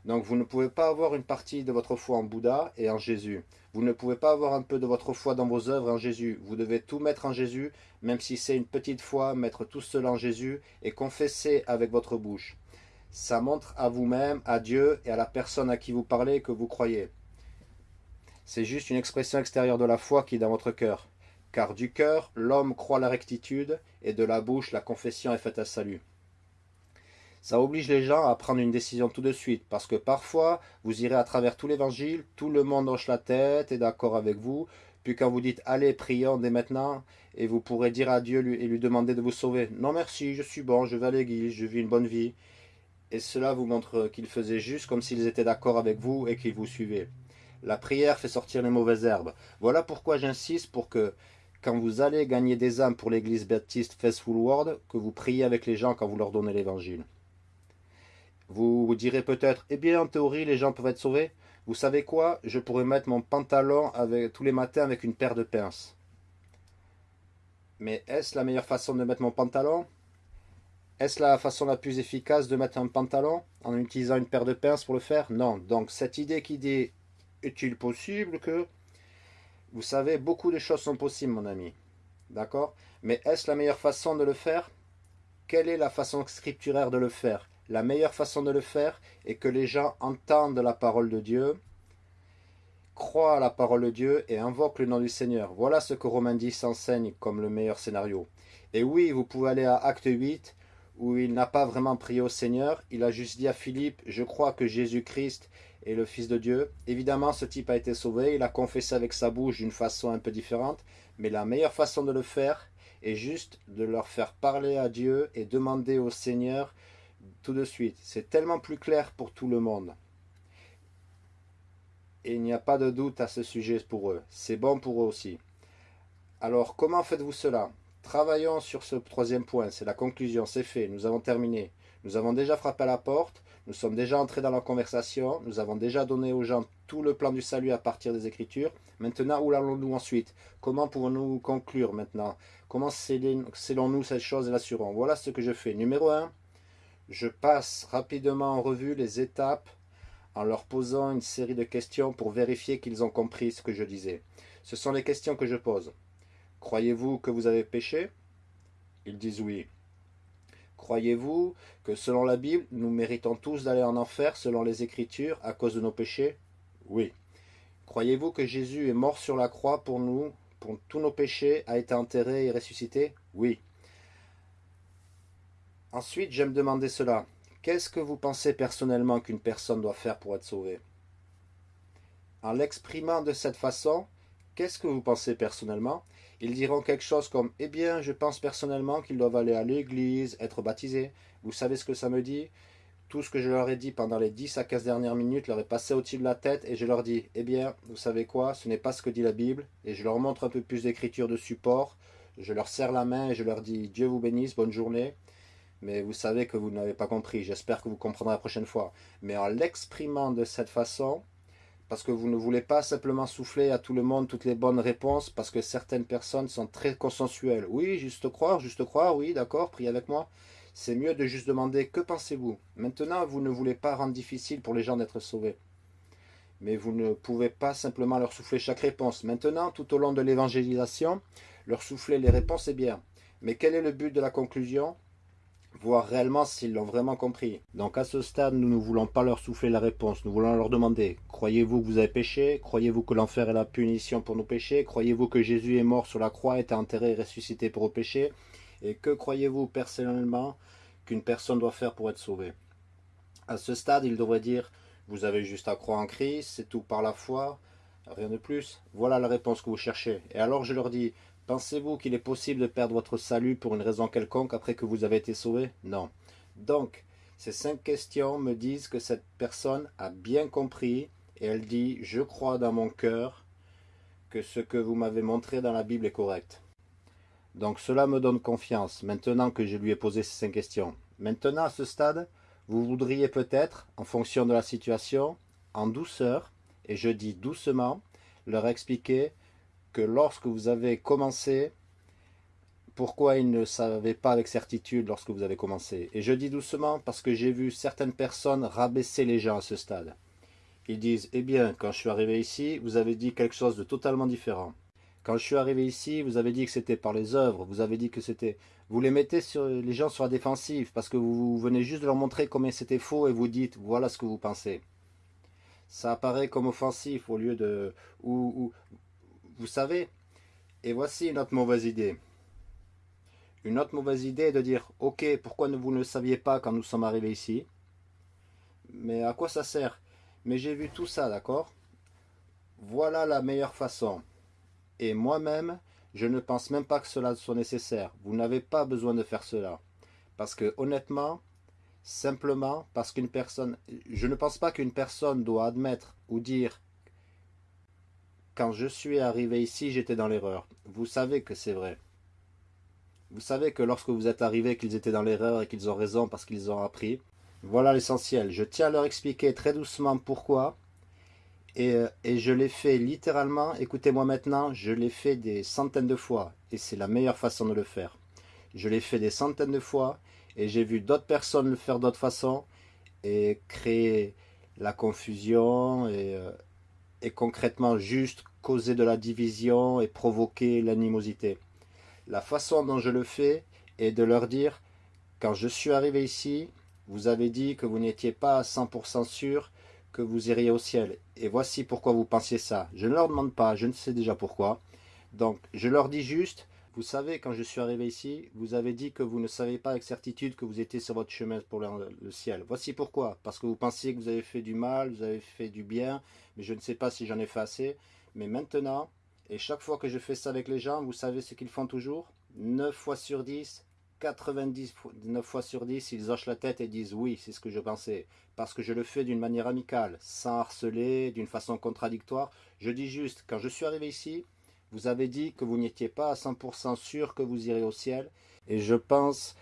Donc vous ne pouvez pas avoir une partie de votre foi en Bouddha et en Jésus. Vous ne pouvez pas avoir un peu de votre foi dans vos œuvres en Jésus. Vous devez tout mettre en Jésus, même si c'est une petite foi, mettre tout cela en Jésus et confesser avec votre bouche. Ça montre à vous-même, à Dieu et à la personne à qui vous parlez que vous croyez. C'est juste une expression extérieure de la foi qui est dans votre cœur. Car du cœur, l'homme croit la rectitude, et de la bouche, la confession est faite à salut. Ça oblige les gens à prendre une décision tout de suite, parce que parfois, vous irez à travers tout l'évangile, tout le monde hoche la tête, est d'accord avec vous, puis quand vous dites « Allez, prions dès maintenant », et vous pourrez dire à Dieu et lui demander de vous sauver « Non merci, je suis bon, je vais à l'église, je vis une bonne vie ». Et cela vous montre qu'ils faisaient juste comme s'ils étaient d'accord avec vous et qu'ils vous suivaient. La prière fait sortir les mauvaises herbes. Voilà pourquoi j'insiste pour que, quand vous allez gagner des âmes pour l'église baptiste Faithful World, que vous priez avec les gens quand vous leur donnez l'évangile. Vous direz peut-être, eh bien en théorie les gens peuvent être sauvés. Vous savez quoi? Je pourrais mettre mon pantalon tous les matins avec une paire de pinces. Mais est-ce la meilleure façon de mettre mon pantalon? Est-ce la façon la plus efficace de mettre un pantalon en utilisant une paire de pinces pour le faire? Non. Donc cette idée qui dit, est-il possible que... Vous savez, beaucoup de choses sont possibles mon ami. D'accord? Mais est-ce la meilleure façon de le faire? Quelle est la façon scripturaire de le faire? La meilleure façon de le faire est que les gens entendent la parole de Dieu, croient à la parole de Dieu et invoquent le nom du Seigneur. Voilà ce que Romain 10 enseigne comme le meilleur scénario. Et oui, vous pouvez aller à Acte 8, où il n'a pas vraiment prié au Seigneur. Il a juste dit à Philippe, je crois que Jésus-Christ est le Fils de Dieu. Évidemment, ce type a été sauvé. Il a confessé avec sa bouche d'une façon un peu différente. Mais la meilleure façon de le faire est juste de leur faire parler à Dieu et demander au Seigneur tout de suite. C'est tellement plus clair pour tout le monde. Et il n'y a pas de doute à ce sujet pour eux. C'est bon pour eux aussi. Alors, comment faites-vous cela? Travaillons sur ce troisième point. C'est la conclusion. C'est fait. Nous avons terminé. Nous avons déjà frappé à la porte. Nous sommes déjà entrés dans la conversation. Nous avons déjà donné aux gens tout le plan du salut à partir des Écritures. Maintenant, où allons-nous ensuite? Comment pouvons-nous conclure maintenant? Comment, selon nous, cette chose l'assurons Voilà ce que je fais. Numéro 1, je passe rapidement en revue les étapes en leur posant une série de questions pour vérifier qu'ils ont compris ce que je disais. Ce sont les questions que je pose. Croyez-vous que vous avez péché? Ils disent oui. Croyez-vous que selon la Bible, nous méritons tous d'aller en enfer selon les Écritures à cause de nos péchés? Oui. Croyez-vous que Jésus est mort sur la croix pour nous, pour tous nos péchés, a été enterré et ressuscité? Oui. Ensuite, j'aime demander cela. Qu'est-ce que vous pensez personnellement qu'une personne doit faire pour être sauvée? En l'exprimant de cette façon, qu'est-ce que vous pensez personnellement? Ils diront quelque chose comme « Eh bien, je pense personnellement qu'ils doivent aller à l'église, être baptisés. » Vous savez ce que ça me dit? Tout ce que je leur ai dit pendant les 10 à 15 dernières minutes leur est passé au-dessus de la tête et je leur dis, eh bien, vous savez quoi, ce n'est pas ce que dit la Bible, et je leur montre un peu plus d'écriture de support, je leur serre la main et je leur dis, Dieu vous bénisse, bonne journée, mais vous savez que vous n'avez pas compris, j'espère que vous comprendrez la prochaine fois. Mais en l'exprimant de cette façon, parce que vous ne voulez pas simplement souffler à tout le monde toutes les bonnes réponses, parce que certaines personnes sont très consensuelles. Oui, juste croire, juste croire, oui, d'accord, priez avec moi c'est mieux de juste demander « Que pensez-vous » Maintenant, vous ne voulez pas rendre difficile pour les gens d'être sauvés. Mais vous ne pouvez pas simplement leur souffler chaque réponse. Maintenant, tout au long de l'évangélisation, leur souffler les réponses est bien. Mais quel est le but de la conclusion? Voir réellement s'ils l'ont vraiment compris. Donc à ce stade, nous ne voulons pas leur souffler la réponse. Nous voulons leur demander « Croyez-vous que vous avez péché? Croyez-vous que l'enfer est la punition pour nos péchés? Croyez-vous que Jésus est mort sur la croix, été enterré et ressuscité pour vos péchés? Et que croyez-vous personnellement qu'une personne doit faire pour être sauvée? À ce stade, il devrait dire, vous avez juste à croire en Christ, c'est tout par la foi, rien de plus. Voilà la réponse que vous cherchez. Et alors je leur dis, pensez-vous qu'il est possible de perdre votre salut pour une raison quelconque après que vous avez été sauvé? Non. Donc, ces cinq questions me disent que cette personne a bien compris et elle dit, je crois dans mon cœur que ce que vous m'avez montré dans la Bible est correct. Donc cela me donne confiance, maintenant que je lui ai posé ces cinq questions. Maintenant, à ce stade, vous voudriez peut-être, en fonction de la situation, en douceur, et je dis doucement, leur expliquer que lorsque vous avez commencé, pourquoi ils ne savaient pas avec certitude lorsque vous avez commencé? Et je dis doucement parce que j'ai vu certaines personnes rabaisser les gens à ce stade. Ils disent, eh bien, quand je suis arrivé ici, vous avez dit quelque chose de totalement différent. Quand je suis arrivé ici, vous avez dit que c'était par les œuvres, vous avez dit que c'était... Vous les mettez sur les gens sur la défensive, parce que vous venez juste de leur montrer combien c'était faux, et vous dites, voilà ce que vous pensez. Ça apparaît comme offensif au lieu de... vous savez, et voici une autre mauvaise idée. Une autre mauvaise idée de dire, ok, pourquoi vous ne le saviez pas quand nous sommes arrivés ici? Mais à quoi ça sert? Mais j'ai vu tout ça, d'accord? Voilà la meilleure façon. Et moi-même, je ne pense même pas que cela soit nécessaire. Vous n'avez pas besoin de faire cela. Parce que honnêtement, simplement parce qu'une personne... Je ne pense pas qu'une personne doit admettre ou dire quand je suis arrivé ici, j'étais dans l'erreur. Vous savez que c'est vrai. Vous savez que lorsque vous êtes arrivé, qu'ils étaient dans l'erreur et qu'ils ont raison parce qu'ils ont appris. Voilà l'essentiel. Je tiens à leur expliquer très doucement pourquoi euh, et, je l'ai fait littéralement, écoutez-moi maintenant, je l'ai fait des centaines de fois. Et c'est la meilleure façon de le faire. Je l'ai fait des centaines de fois et j'ai vu d'autres personnes le faire d'autres façons et créer la confusion et, et concrètement juste causer de la division et provoquer l'animosité. La façon dont je le fais est de leur dire, quand je suis arrivé ici, vous avez dit que vous n'étiez pas à 100% sûr que vous iriez au ciel. Et voici pourquoi vous pensiez ça. Je ne leur demande pas, je ne sais déjà pourquoi. Donc, je leur dis juste, vous savez, quand je suis arrivé ici, vous avez dit que vous ne savez pas avec certitude que vous étiez sur votre chemin pour le, ciel. Voici pourquoi. Parce que vous pensiez que vous avez fait du mal, vous avez fait du bien, mais je ne sais pas si j'en ai fait assez. Mais maintenant, et chaque fois que je fais ça avec les gens, vous savez ce qu'ils font toujours? 9 fois sur 10, 99 fois sur 10, ils hochent la tête et disent oui, c'est ce que je pensais. Parce que je le fais d'une manière amicale, sans harceler, d'une façon contradictoire. Je dis juste, quand je suis arrivé ici, vous avez dit que vous n'étiez pas à 100% sûr que vous irez au ciel. Et je pense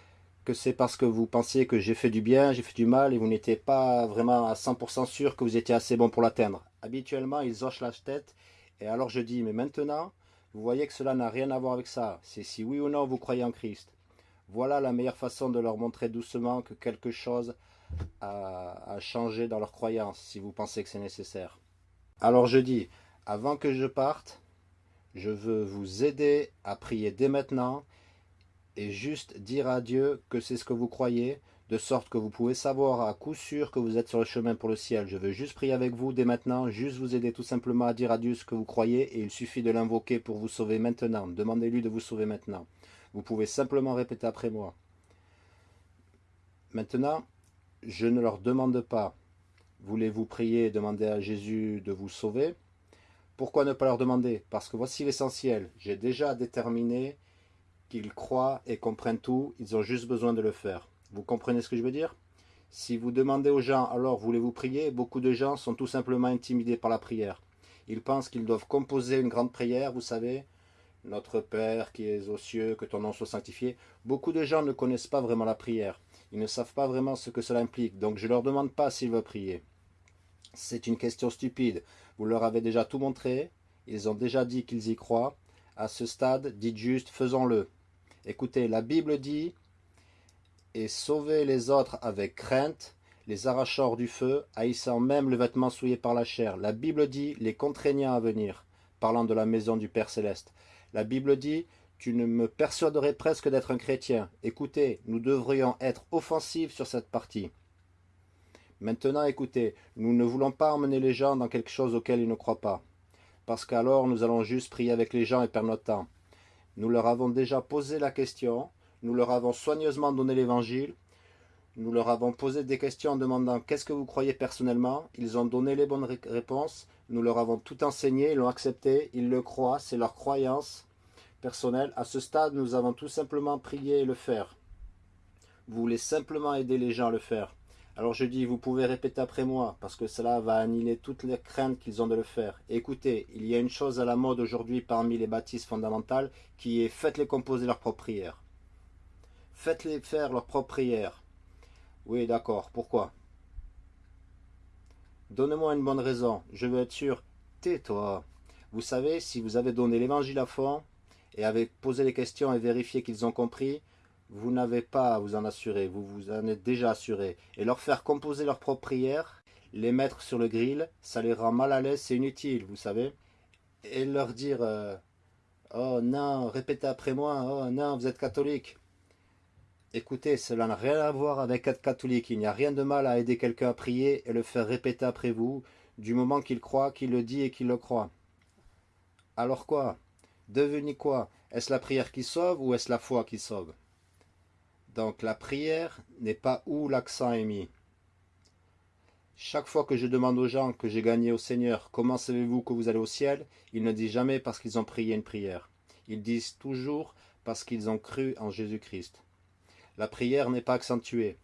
que c'est parce que vous pensiez que j'ai fait du bien, j'ai fait du mal, et vous n'étiez pas vraiment à 100% sûr que vous étiez assez bon pour l'atteindre. Habituellement, ils hochent la tête, et alors je dis, mais maintenant, vous voyez que cela n'a rien à voir avec ça. C'est si oui ou non vous croyez en Christ. Voilà la meilleure façon de leur montrer doucement que quelque chose a, changé dans leur croyance, si vous pensez que c'est nécessaire. Alors je dis, avant que je parte, je veux vous aider à prier dès maintenant et juste dire à Dieu que c'est ce que vous croyez, de sorte que vous pouvez savoir à coup sûr que vous êtes sur le chemin pour le ciel. Je veux juste prier avec vous dès maintenant, juste vous aider tout simplement à dire à Dieu ce que vous croyez et il suffit de l'invoquer pour vous sauver maintenant. Demandez-lui de vous sauver maintenant. Vous pouvez simplement répéter après moi. Maintenant, je ne leur demande pas, voulez-vous prier et demander à Jésus de vous sauver? Pourquoi ne pas leur demander? Parce que voici l'essentiel. J'ai déjà déterminé qu'ils croient et comprennent tout, ils ont juste besoin de le faire. Vous comprenez ce que je veux dire? Si vous demandez aux gens, alors voulez-vous prier? Beaucoup de gens sont tout simplement intimidés par la prière. Ils pensent qu'ils doivent composer une grande prière, vous savez, notre Père qui es aux cieux, que ton nom soit sanctifié. Beaucoup de gens ne connaissent pas vraiment la prière. Ils ne savent pas vraiment ce que cela implique, donc je ne leur demande pas s'ils veulent prier. C'est une question stupide. Vous leur avez déjà tout montré, ils ont déjà dit qu'ils y croient. À ce stade, dites juste, faisons-le. Écoutez, la Bible dit et sauvez les autres avec crainte, les arrachant hors du feu, haïssant même le vêtement souillé par la chair. La Bible dit, les contraignant à venir, parlant de la maison du Père Céleste. La Bible dit, tu ne me persuaderais presque d'être un chrétien. Écoutez, nous devrions être offensifs sur cette partie. Maintenant, écoutez, nous ne voulons pas emmener les gens dans quelque chose auquel ils ne croient pas. Parce qu'alors, nous allons juste prier avec les gens et perdre notre temps. Nous leur avons déjà posé la question, nous leur avons soigneusement donné l'évangile. Nous leur avons posé des questions en demandant qu'est-ce que vous croyez personnellement? Ils ont donné les bonnes réponses. Nous leur avons tout enseigné, ils l'ont accepté, ils le croient, c'est leur croyance personnelle. À ce stade, nous avons tout simplement prié et le faire. Vous voulez simplement aider les gens à le faire. Alors je dis, vous pouvez répéter après moi, parce que cela va annihiler toutes les craintes qu'ils ont de le faire. écoutez, il y a une chose à la mode aujourd'hui parmi les baptistes fondamentales, qui est faites-les composer leur propre prière. Faites-les faire leur propre prière. Oui, d'accord. Pourquoi? Donnez-moi une bonne raison. Je veux être sûr. Tais-toi. Vous savez, si vous avez donné l'évangile à fond et avez posé les questions et vérifié qu'ils ont compris, vous n'avez pas à vous en assurer. Vous vous en êtes déjà assuré. Et leur faire composer leur propre prière, les mettre sur le grill, ça les rend mal à l'aise, c'est inutile, vous savez. Et leur dire euh, Oh non, répétez après moi. Oh non, vous êtes catholique. Écoutez, cela n'a rien à voir avec être catholique. Il n'y a rien de mal à aider quelqu'un à prier et le faire répéter après vous, du moment qu'il croit, qu'il le dit et qu'il le croit. Alors quoi? Devenez quoi? Est-ce la prière qui sauve ou est-ce la foi qui sauve? Donc la prière n'est pas où l'accent est mis. Chaque fois que je demande aux gens que j'ai gagné au Seigneur, comment savez-vous que vous allez au ciel? Ils ne disent jamais parce qu'ils ont prié une prière. Ils disent toujours parce qu'ils ont cru en Jésus-Christ. La prière n'est pas accentuée.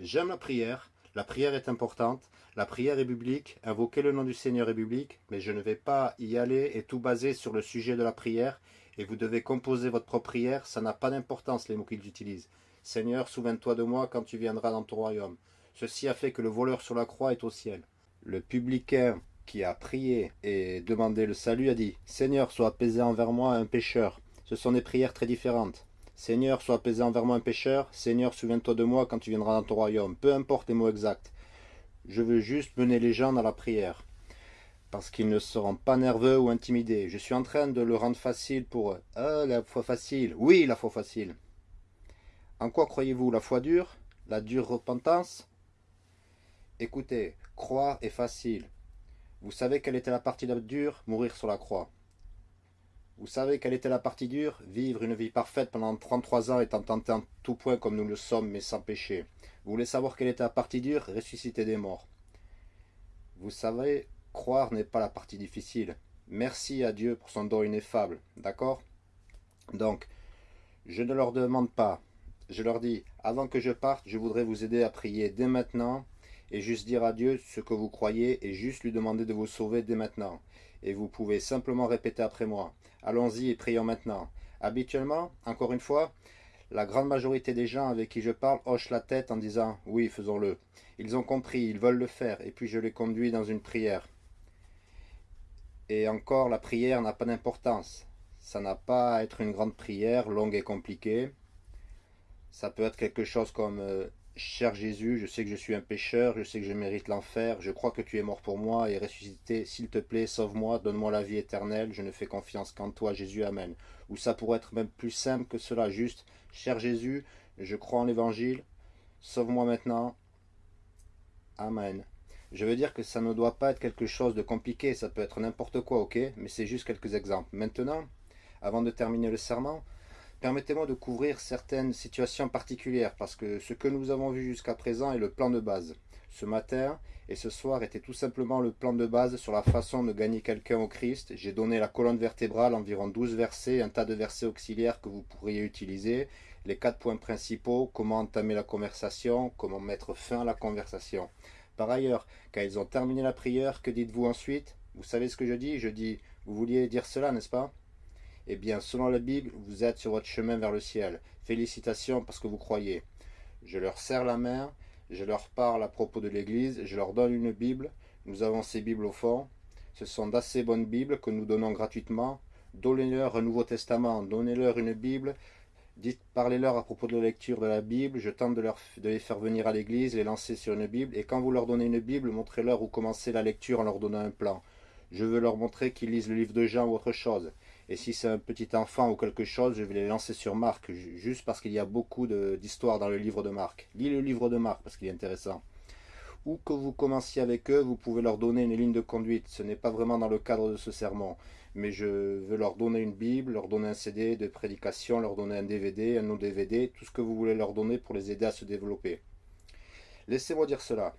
J'aime la prière, la prière est importante, la prière est biblique, invoquer le nom du Seigneur est biblique, mais je ne vais pas y aller et tout baser sur le sujet de la prière, et vous devez composer votre propre prière, ça n'a pas d'importance les mots qu'ils utilisent. Seigneur, souviens-toi de moi quand tu viendras dans ton royaume. Ceci a fait que le voleur sur la croix est au ciel. Le publicain qui a prié et demandé le salut a dit Seigneur, sois apaisé envers moi, un pécheur. Ce sont des prières très différentes. Seigneur, sois apaisé envers moi un pécheur. Seigneur, souviens-toi de moi quand tu viendras dans ton royaume. Peu importe les mots exacts. Je veux juste mener les gens dans la prière. Parce qu'ils ne seront pas nerveux ou intimidés. Je suis en train de le rendre facile pour eux. Ah, la foi facile. Oui, la foi facile. En quoi croyez-vous La foi dure La dure repentance? Écoutez, croire est facile. Vous savez quelle était la partie dure Mourir sur la croix. Vous savez quelle était la partie dure Vivre une vie parfaite pendant 33 ans étant tenté en tout point comme nous le sommes, mais sans péché. Vous voulez savoir quelle était la partie dure Ressusciter des morts. Vous savez, croire n'est pas la partie difficile. Merci à Dieu pour son don ineffable, d'accord? Donc, je ne leur demande pas. Je leur dis, avant que je parte, je voudrais vous aider à prier dès maintenant et juste dire à Dieu ce que vous croyez et juste lui demander de vous sauver dès maintenant. Et vous pouvez simplement répéter après moi. Allons-y et prions maintenant. Habituellement, encore une fois, la grande majorité des gens avec qui je parle hochent la tête en disant « Oui, faisons-le ». Ils ont compris, ils veulent le faire, et puis je les conduis dans une prière. Et encore, la prière n'a pas d'importance. Ça n'a pas à être une grande prière, longue et compliquée. Ça peut être quelque chose comme euh, Cher Jésus, je sais que je suis un pécheur, je sais que je mérite l'enfer, je crois que tu es mort pour moi et ressuscité, s'il te plaît, sauve-moi, donne-moi la vie éternelle, je ne fais confiance qu'en toi, Jésus, Amen. Ou ça pourrait être même plus simple que cela, juste, cher Jésus, je crois en l'évangile, sauve-moi maintenant, Amen. Je veux dire que ça ne doit pas être quelque chose de compliqué, ça peut être n'importe quoi, ok Mais c'est juste quelques exemples. Maintenant, avant de terminer le serment, Permettez-moi de couvrir certaines situations particulières, parce que ce que nous avons vu jusqu'à présent est le plan de base. ce matin et ce soir était tout simplement le plan de base sur la façon de gagner quelqu'un au Christ. J'ai donné la colonne vertébrale, environ 12 versets, un tas de versets auxiliaires que vous pourriez utiliser, les quatre points principaux, comment entamer la conversation, comment mettre fin à la conversation. Par ailleurs, quand ils ont terminé la prière, que dites-vous ensuite? Vous savez ce que je dis? Je dis, vous vouliez dire cela, n'est-ce pas? Eh bien, selon la Bible, vous êtes sur votre chemin vers le ciel. Félicitations parce que vous croyez. Je leur serre la main, je leur parle à propos de l'Église, je leur donne une Bible. Nous avons ces Bibles au fond. Ce sont d'assez bonnes Bibles que nous donnons gratuitement. Donnez-leur un Nouveau Testament, donnez-leur une Bible. Parlez-leur à propos de la lecture de la Bible. Je tente de, leur, de les faire venir à l'église, les lancer sur une Bible. Et quand vous leur donnez une Bible, montrez-leur où commencer la lecture en leur donnant un plan. Je veux leur montrer qu'ils lisent le livre de Jean ou autre chose. Et si c'est un petit enfant ou quelque chose, je vais les lancer sur Marc, juste parce qu'il y a beaucoup d'histoires dans le livre de Marc. Lis le livre de Marc, parce qu'il est intéressant. Où que vous commenciez avec eux, vous pouvez leur donner une ligne de conduite. Ce n'est pas vraiment dans le cadre de ce sermon. Mais je veux leur donner une Bible, leur donner un CD de prédication, leur donner un DVD, un non-DVD, tout ce que vous voulez leur donner pour les aider à se développer. Laissez-moi dire cela.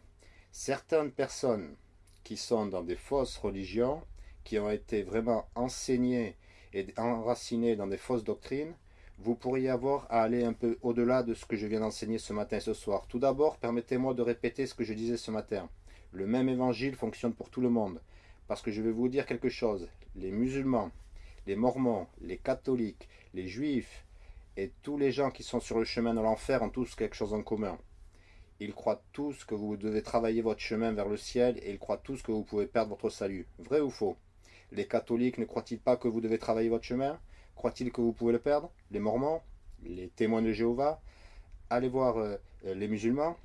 Certaines personnes qui sont dans des fausses religions, qui ont été vraiment enseignées et enraciné dans des fausses doctrines, vous pourriez avoir à aller un peu au-delà de ce que je viens d'enseigner ce matin et ce soir. Tout d'abord, permettez-moi de répéter ce que je disais ce matin. Le même évangile fonctionne pour tout le monde. Parce que je vais vous dire quelque chose. Les musulmans, les mormons, les catholiques, les juifs et tous les gens qui sont sur le chemin de l'enfer ont tous quelque chose en commun. Ils croient tous que vous devez travailler votre chemin vers le ciel et ils croient tous que vous pouvez perdre votre salut. Vrai ou faux? Les catholiques ne croient-ils pas que vous devez travailler votre chemin? Croient-ils que vous pouvez le perdre? Les mormons? Les témoins de Jéhovah? Allez voir euh, les musulmans.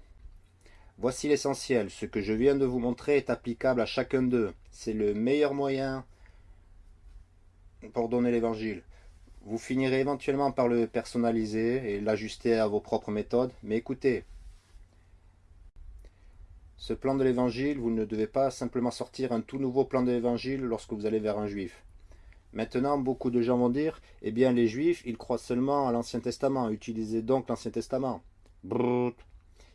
Voici l'essentiel. Ce que je viens de vous montrer est applicable à chacun d'eux. C'est le meilleur moyen pour donner l'évangile. Vous finirez éventuellement par le personnaliser et l'ajuster à vos propres méthodes. Mais écoutez, ce plan de l'évangile, vous ne devez pas simplement sortir un tout nouveau plan de l'évangile lorsque vous allez vers un juif. Maintenant, beaucoup de gens vont dire, eh bien les juifs, ils croient seulement à l'Ancien Testament, utilisez donc l'Ancien Testament. Brrr,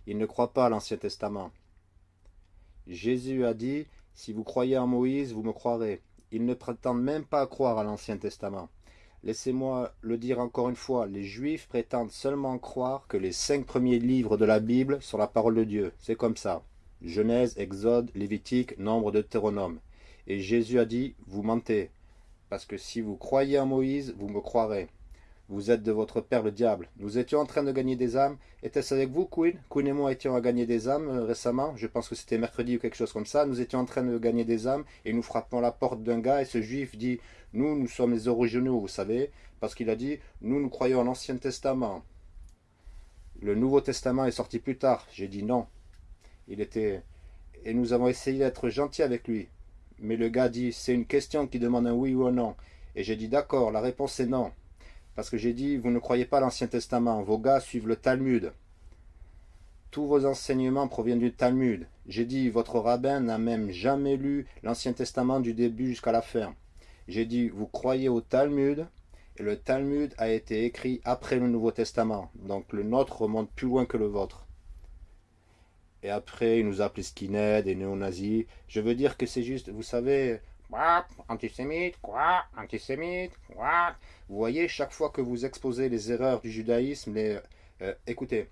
ils ne croient pas à l'Ancien Testament. Jésus a dit, si vous croyez en Moïse, vous me croirez. Ils ne prétendent même pas croire à l'Ancien Testament. Laissez-moi le dire encore une fois, les Juifs prétendent seulement croire que les cinq premiers livres de la Bible sont la parole de Dieu. C'est comme ça. Genèse, Exode, Lévitique, Nombre, Deutéronome. Et Jésus a dit, vous mentez, parce que si vous croyez en Moïse, vous me croirez. Vous êtes de votre père le diable. Nous étions en train de gagner des âmes. Était-ce avec vous, Queen? Queen et moi étions à gagner des âmes euh, récemment. Je pense que c'était mercredi ou quelque chose comme ça. Nous étions en train de gagner des âmes et nous frappons la porte d'un gars et ce juif dit Nous, nous sommes les originaux, vous savez, parce qu'il a dit Nous, nous croyons en l'Ancien Testament. Le Nouveau Testament est sorti plus tard. J'ai dit non. Il était... Et nous avons essayé d'être gentils avec lui. Mais le gars dit, c'est une question qui demande un oui ou un non. Et j'ai dit, d'accord, la réponse est non. Parce que j'ai dit, vous ne croyez pas l'Ancien Testament, vos gars suivent le Talmud. Tous vos enseignements proviennent du Talmud. J'ai dit, votre rabbin n'a même jamais lu l'Ancien Testament du début jusqu'à la fin. J'ai dit, vous croyez au Talmud, et le Talmud a été écrit après le Nouveau Testament. Donc le nôtre remonte plus loin que le vôtre. Et après, il nous a appelé skinhead et néo-nazis. Je veux dire que c'est juste, vous savez, antisémite, quoi, antisémite, quoi. Vous voyez, chaque fois que vous exposez les erreurs du judaïsme, les, euh, écoutez,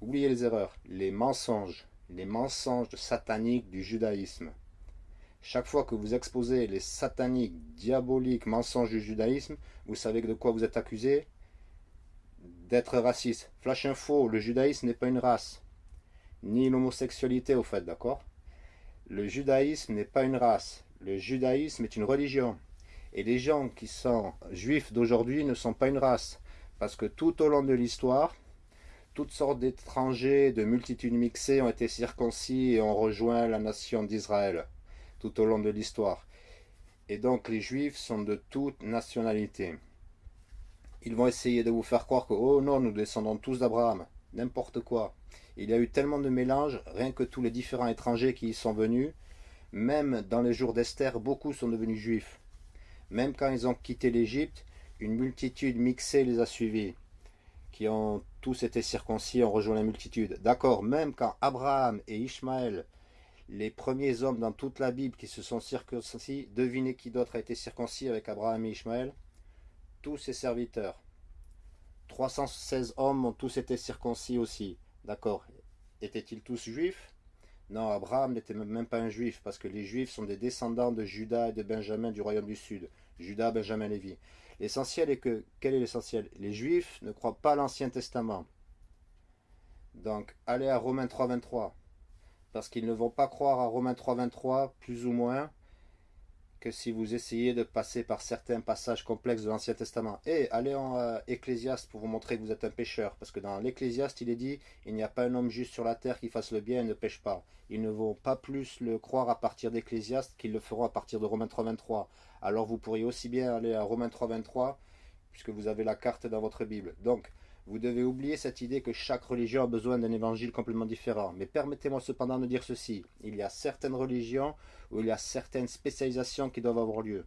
oubliez les erreurs, les mensonges, les mensonges sataniques du judaïsme. Chaque fois que vous exposez les sataniques, diaboliques mensonges du judaïsme, vous savez de quoi vous êtes accusé? D'être raciste. Flash info, le judaïsme n'est pas une race ni l'homosexualité au fait, d'accord? Le judaïsme n'est pas une race, le judaïsme est une religion. Et les gens qui sont juifs d'aujourd'hui ne sont pas une race, parce que tout au long de l'histoire, toutes sortes d'étrangers, de multitudes mixées ont été circoncis et ont rejoint la nation d'Israël, tout au long de l'histoire. Et donc les juifs sont de toute nationalité. Ils vont essayer de vous faire croire que, oh non, nous descendons tous d'Abraham, n'importe quoi. Il y a eu tellement de mélanges, rien que tous les différents étrangers qui y sont venus. Même dans les jours d'Esther, beaucoup sont devenus juifs. Même quand ils ont quitté l'Égypte, une multitude mixée les a suivis. qui ont tous été circoncis, ont rejoint la multitude. D'accord, même quand Abraham et Ishmaël, les premiers hommes dans toute la Bible qui se sont circoncis, devinez qui d'autre a été circoncis avec Abraham et Ishmaël? Tous ses serviteurs. 316 hommes ont tous été circoncis aussi. D'accord. Étaient-ils tous juifs? Non, Abraham n'était même pas un juif, parce que les juifs sont des descendants de Judas et de Benjamin du royaume du Sud. Judas, Benjamin, Lévi. L'essentiel est que, quel est l'essentiel? Les Juifs ne croient pas l'Ancien Testament. Donc, allez à Romains 3, 23. Parce qu'ils ne vont pas croire à Romains 3, 23, plus ou moins, que si vous essayez de passer par certains passages complexes de l'Ancien Testament. Et allez en euh, Ecclésiaste pour vous montrer que vous êtes un pécheur. Parce que dans l'Ecclésiaste, il est dit, il n'y a pas un homme juste sur la terre qui fasse le bien et ne pêche pas. Ils ne vont pas plus le croire à partir d'Ecclésiaste qu'ils le feront à partir de Romains 3, 23 alors vous pourriez aussi bien aller à Romains 3, 23, puisque vous avez la carte dans votre Bible. Donc, vous devez oublier cette idée que chaque religion a besoin d'un évangile complètement différent. Mais permettez-moi cependant de dire ceci. Il y a certaines religions où il y a certaines spécialisations qui doivent avoir lieu.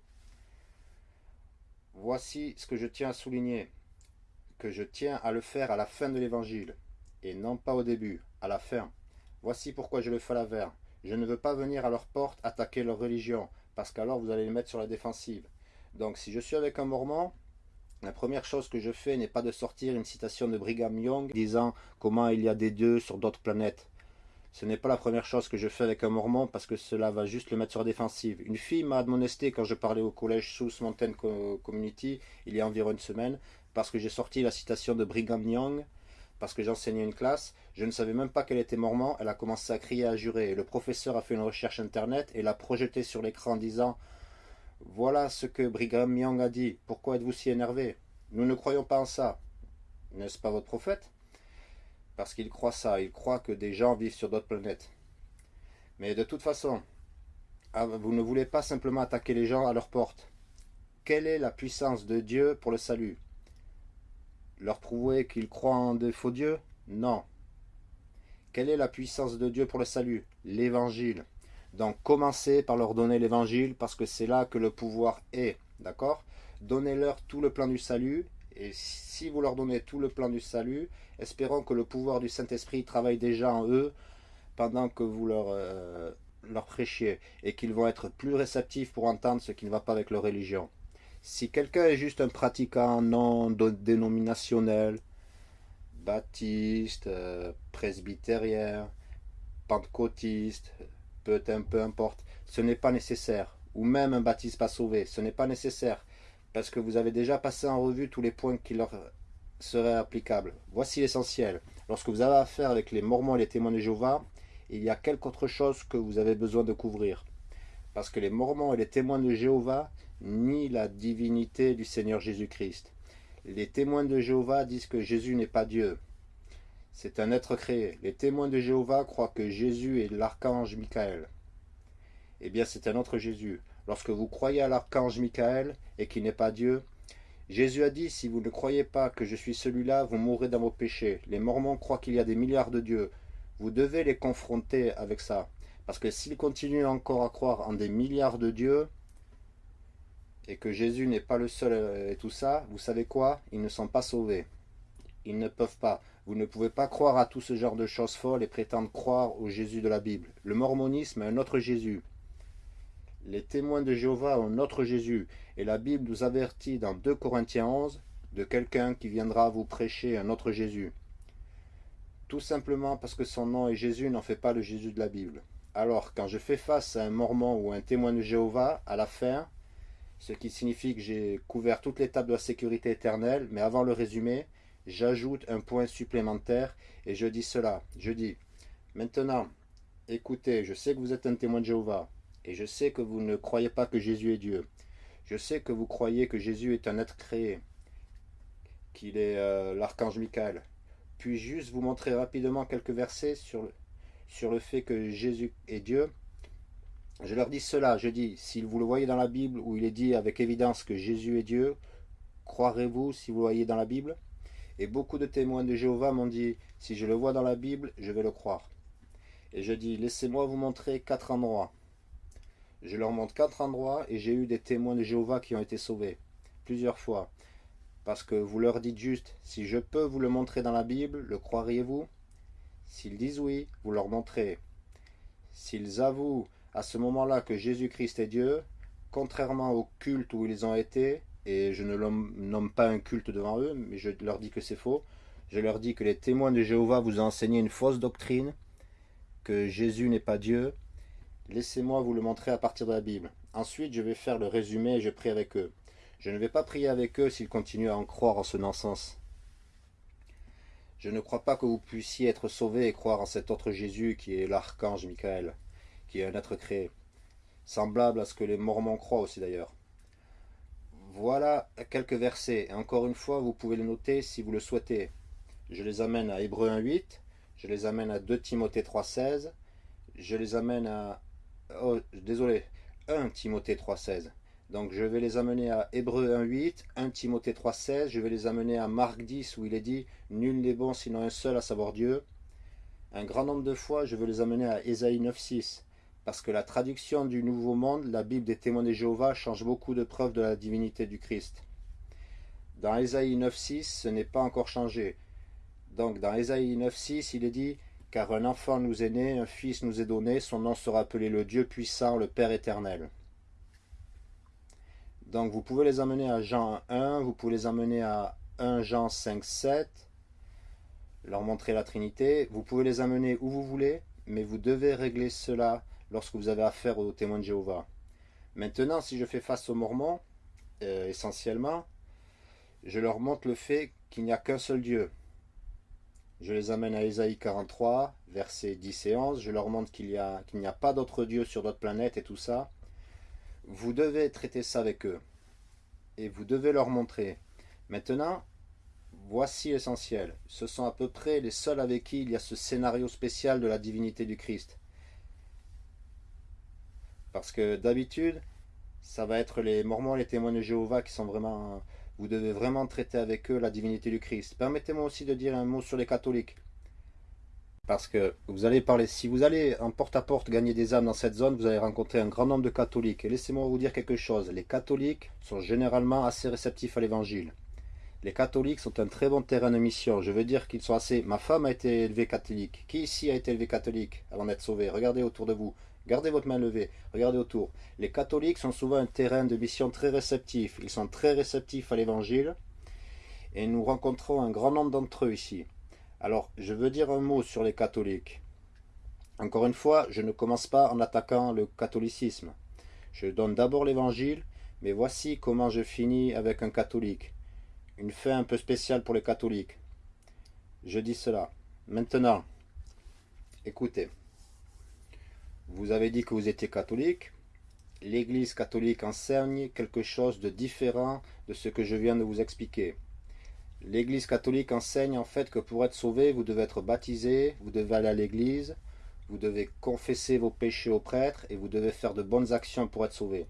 Voici ce que je tiens à souligner. Que je tiens à le faire à la fin de l'évangile. Et non pas au début, à la fin. Voici pourquoi je le fais à la. Je ne veux pas venir à leur porte attaquer leur religion, parce qu'alors vous allez les mettre sur la défensive. Donc si je suis avec un mormon, la première chose que je fais n'est pas de sortir une citation de Brigham Young disant comment il y a des dieux sur d'autres planètes. Ce n'est pas la première chose que je fais avec un mormon parce que cela va juste le mettre sur défensive. Une fille m'a admonesté quand je parlais au collège Sous Mountain Community il y a environ une semaine parce que j'ai sorti la citation de Brigham Young parce que j'enseignais une classe. Je ne savais même pas qu'elle était mormon. Elle a commencé à crier, à jurer. Le professeur a fait une recherche internet et l'a projeté sur l'écran disant Voilà ce que Brigham Young a dit. Pourquoi êtes-vous si énervé? Nous ne croyons pas en ça. N'est-ce pas votre prophète? Parce qu'il croit ça. Il croit que des gens vivent sur d'autres planètes. Mais de toute façon, ah, vous ne voulez pas simplement attaquer les gens à leur porte. Quelle est la puissance de Dieu pour le salut? Leur prouver qu'ils croient en des faux dieux? Non. Quelle est la puissance de Dieu pour le salut? L'évangile. Donc commencez par leur donner l'évangile parce que c'est là que le pouvoir est. D'accord? Donnez-leur tout le plan du salut et si vous leur donnez tout le plan du salut, espérons que le pouvoir du Saint-Esprit travaille déjà en eux pendant que vous leur, euh, leur prêchiez et qu'ils vont être plus réceptifs pour entendre ce qui ne va pas avec leur religion. Si quelqu'un est juste un pratiquant non dénominationnel, baptiste, euh, presbytérien, pentecôtiste, peu, peu importe, ce n'est pas nécessaire. Ou même un baptiste pas sauvé, ce n'est pas nécessaire. Parce que vous avez déjà passé en revue tous les points qui leur seraient applicables. Voici l'essentiel. Lorsque vous avez affaire avec les Mormons et les témoins de Jéhovah, il y a quelque autre chose que vous avez besoin de couvrir. Parce que les Mormons et les témoins de Jéhovah ni la divinité du Seigneur Jésus-Christ. Les témoins de Jéhovah disent que Jésus n'est pas Dieu. C'est un être créé. Les témoins de Jéhovah croient que Jésus est l'archange Michael. Eh bien, c'est un autre Jésus. Lorsque vous croyez à l'archange Michael et qu'il n'est pas Dieu, Jésus a dit, si vous ne croyez pas que je suis celui-là, vous mourrez dans vos péchés. Les Mormons croient qu'il y a des milliards de dieux. Vous devez les confronter avec ça. Parce que s'ils continuent encore à croire en des milliards de dieux, et que Jésus n'est pas le seul euh, et tout ça, vous savez quoi? Ils ne sont pas sauvés. Ils ne peuvent pas. Vous ne pouvez pas croire à tout ce genre de choses folles et prétendre croire au Jésus de la Bible. Le mormonisme a un autre Jésus. Les témoins de Jéhovah ont un autre Jésus. Et la Bible nous avertit dans 2 Corinthiens 11 de quelqu'un qui viendra vous prêcher un autre Jésus. Tout simplement parce que son nom est Jésus n'en fait pas le Jésus de la Bible. Alors, quand je fais face à un mormon ou un témoin de Jéhovah, à la fin, ce qui signifie que j'ai couvert toutes l'étape de la sécurité éternelle, mais avant le résumé, j'ajoute un point supplémentaire et je dis cela. Je dis, maintenant, écoutez, je sais que vous êtes un témoin de Jéhovah, et je sais que vous ne croyez pas que Jésus est Dieu. Je sais que vous croyez que Jésus est un être créé, qu'il est euh, l'archange Michael. Puis juste vous montrer rapidement quelques versets sur sur le fait que Jésus est Dieu, je leur dis cela, je dis, si vous le voyez dans la Bible où il est dit avec évidence que Jésus est Dieu, croirez-vous si vous le voyez dans la Bible? Et beaucoup de témoins de Jéhovah m'ont dit, si je le vois dans la Bible, je vais le croire. Et je dis, laissez-moi vous montrer quatre endroits. Je leur montre quatre endroits et j'ai eu des témoins de Jéhovah qui ont été sauvés, plusieurs fois. Parce que vous leur dites juste, si je peux vous le montrer dans la Bible, le croiriez-vous? S'ils disent oui, vous leur montrez. S'ils avouent à ce moment-là que Jésus-Christ est Dieu, contrairement au culte où ils ont été, et je ne nomme pas un culte devant eux, mais je leur dis que c'est faux, je leur dis que les témoins de Jéhovah vous ont enseigné une fausse doctrine, que Jésus n'est pas Dieu, laissez-moi vous le montrer à partir de la Bible. Ensuite, je vais faire le résumé et je prie avec eux. Je ne vais pas prier avec eux s'ils continuent à en croire en ce non-sens. Je ne crois pas que vous puissiez être sauvés et croire en cet autre Jésus qui est l'archange Michael, qui est un être créé, semblable à ce que les Mormons croient aussi d'ailleurs. Voilà quelques versets, et encore une fois, vous pouvez les noter si vous le souhaitez. Je les amène à Hébreu 1.8, je les amène à 2 Timothée 3.16, je les amène à... Oh, désolé, 1 Timothée 3.16. Donc je vais les amener à Hébreu 1.8, 1 Timothée 3.16, je vais les amener à Marc 10 où il est dit « Nul n'est bon sinon un seul, à savoir Dieu ». Un grand nombre de fois, je veux les amener à Ésaïe 9.6 parce que la traduction du Nouveau Monde, la Bible des témoins de Jéhovah, change beaucoup de preuves de la divinité du Christ. Dans Ésaïe 9.6, ce n'est pas encore changé. Donc dans Ésaïe 9.6, il est dit « Car un enfant nous est né, un fils nous est donné, son nom sera appelé le Dieu puissant, le Père éternel. » Donc vous pouvez les amener à Jean 1, vous pouvez les amener à 1 Jean 5, 7, leur montrer la Trinité. Vous pouvez les amener où vous voulez, mais vous devez régler cela lorsque vous avez affaire aux témoins de Jéhovah. Maintenant, si je fais face aux Mormons, euh, essentiellement, je leur montre le fait qu'il n'y a qu'un seul Dieu. Je les amène à Ésaïe 43, versets 10 et 11. Je leur montre qu'il n'y a, pas d'autre Dieu sur d'autres planètes et tout ça. Vous devez traiter ça avec eux. Et vous devez leur montrer. Maintenant, voici l'essentiel. Ce sont à peu près les seuls avec qui il y a ce scénario spécial de la divinité du Christ. Parce que d'habitude, ça va être les Mormons, les témoins de Jéhovah qui sont vraiment vous devez vraiment traiter avec eux la divinité du Christ. Permettez-moi aussi de dire un mot sur les catholiques. Parce que vous allez parler, si vous allez en porte-à-porte gagner des âmes dans cette zone, vous allez rencontrer un grand nombre de catholiques. Et laissez-moi vous dire quelque chose, les catholiques sont généralement assez réceptifs à l'évangile. Les catholiques sont un très bon terrain de mission. Je veux dire qu'ils sont assez... Ma femme a été élevée catholique. Qui ici a été élevé catholique avant d'être sauvé Regardez autour de vous. Gardez votre main levée, regardez autour. Les catholiques sont souvent un terrain de mission très réceptif. Ils sont très réceptifs à l'évangile. Et nous rencontrons un grand nombre d'entre eux ici. Alors, je veux dire un mot sur les catholiques. Encore une fois, je ne commence pas en attaquant le catholicisme. Je donne d'abord l'évangile, mais voici comment je finis avec un catholique. Une fin un peu spéciale pour les catholiques. Je dis cela. Maintenant, écoutez. Vous avez dit que vous étiez catholique. L'Église catholique enseigne quelque chose de différent de ce que je viens de vous expliquer. L'Église catholique enseigne en fait que pour être sauvé, vous devez être baptisé, vous devez aller à l'Église, vous devez confesser vos péchés au prêtre et vous devez faire de bonnes actions pour être sauvé.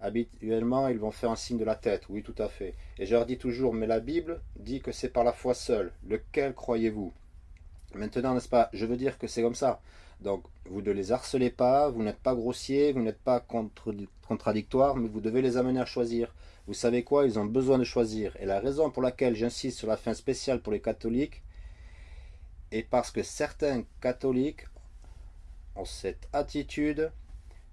Habituellement, ils vont faire un signe de la tête, oui tout à fait. Et je leur dis toujours, mais la Bible dit que c'est par la foi seule. Lequel croyez-vous? Maintenant, n'est-ce pas? Je veux dire que c'est comme ça. Donc, vous ne les harcelez pas, vous n'êtes pas grossier, vous n'êtes pas contradictoire, mais vous devez les amener à choisir. Vous savez quoi Ils ont besoin de choisir. Et la raison pour laquelle j'insiste sur la fin spéciale pour les catholiques est parce que certains catholiques ont cette attitude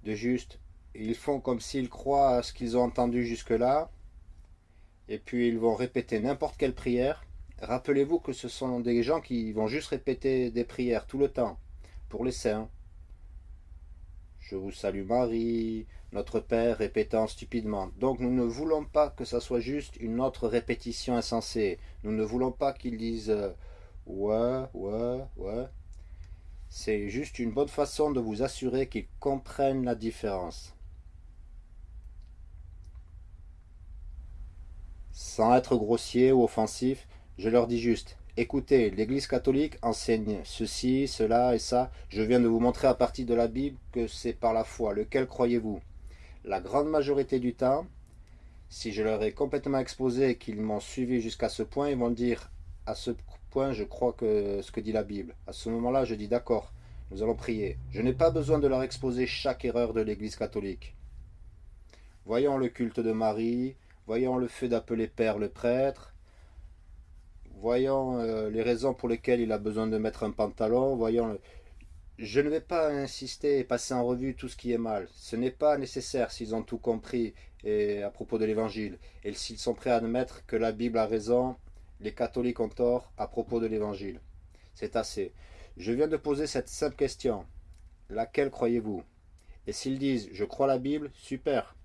de juste, ils font comme s'ils croient à ce qu'ils ont entendu jusque-là, et puis ils vont répéter n'importe quelle prière. Rappelez-vous que ce sont des gens qui vont juste répéter des prières tout le temps pour les saints. Je vous salue Marie, notre Père répétant stupidement. Donc nous ne voulons pas que ça soit juste une autre répétition insensée. Nous ne voulons pas qu'ils disent euh, ouais, ouais, ouais. C'est juste une bonne façon de vous assurer qu'ils comprennent la différence. Sans être grossier ou offensif, je leur dis juste Écoutez, l'Église catholique enseigne ceci, cela et ça. Je viens de vous montrer à partir de la Bible que c'est par la foi. Lequel croyez-vous? La grande majorité du temps, si je leur ai complètement exposé qu'ils m'ont suivi jusqu'à ce point, ils vont dire à ce point, je crois que ce que dit la Bible. À ce moment-là, je dis d'accord, nous allons prier. Je n'ai pas besoin de leur exposer chaque erreur de l'Église catholique. Voyons le culte de Marie, voyons le fait d'appeler père le prêtre, voyons euh, les raisons pour lesquelles il a besoin de mettre un pantalon, voyons... Je ne vais pas insister et passer en revue tout ce qui est mal. Ce n'est pas nécessaire s'ils ont tout compris et, à propos de l'évangile. Et s'ils sont prêts à admettre que la Bible a raison, les catholiques ont tort à propos de l'évangile. C'est assez. Je viens de poser cette simple question. Laquelle croyez-vous? Et s'ils disent « Je crois la Bible », super.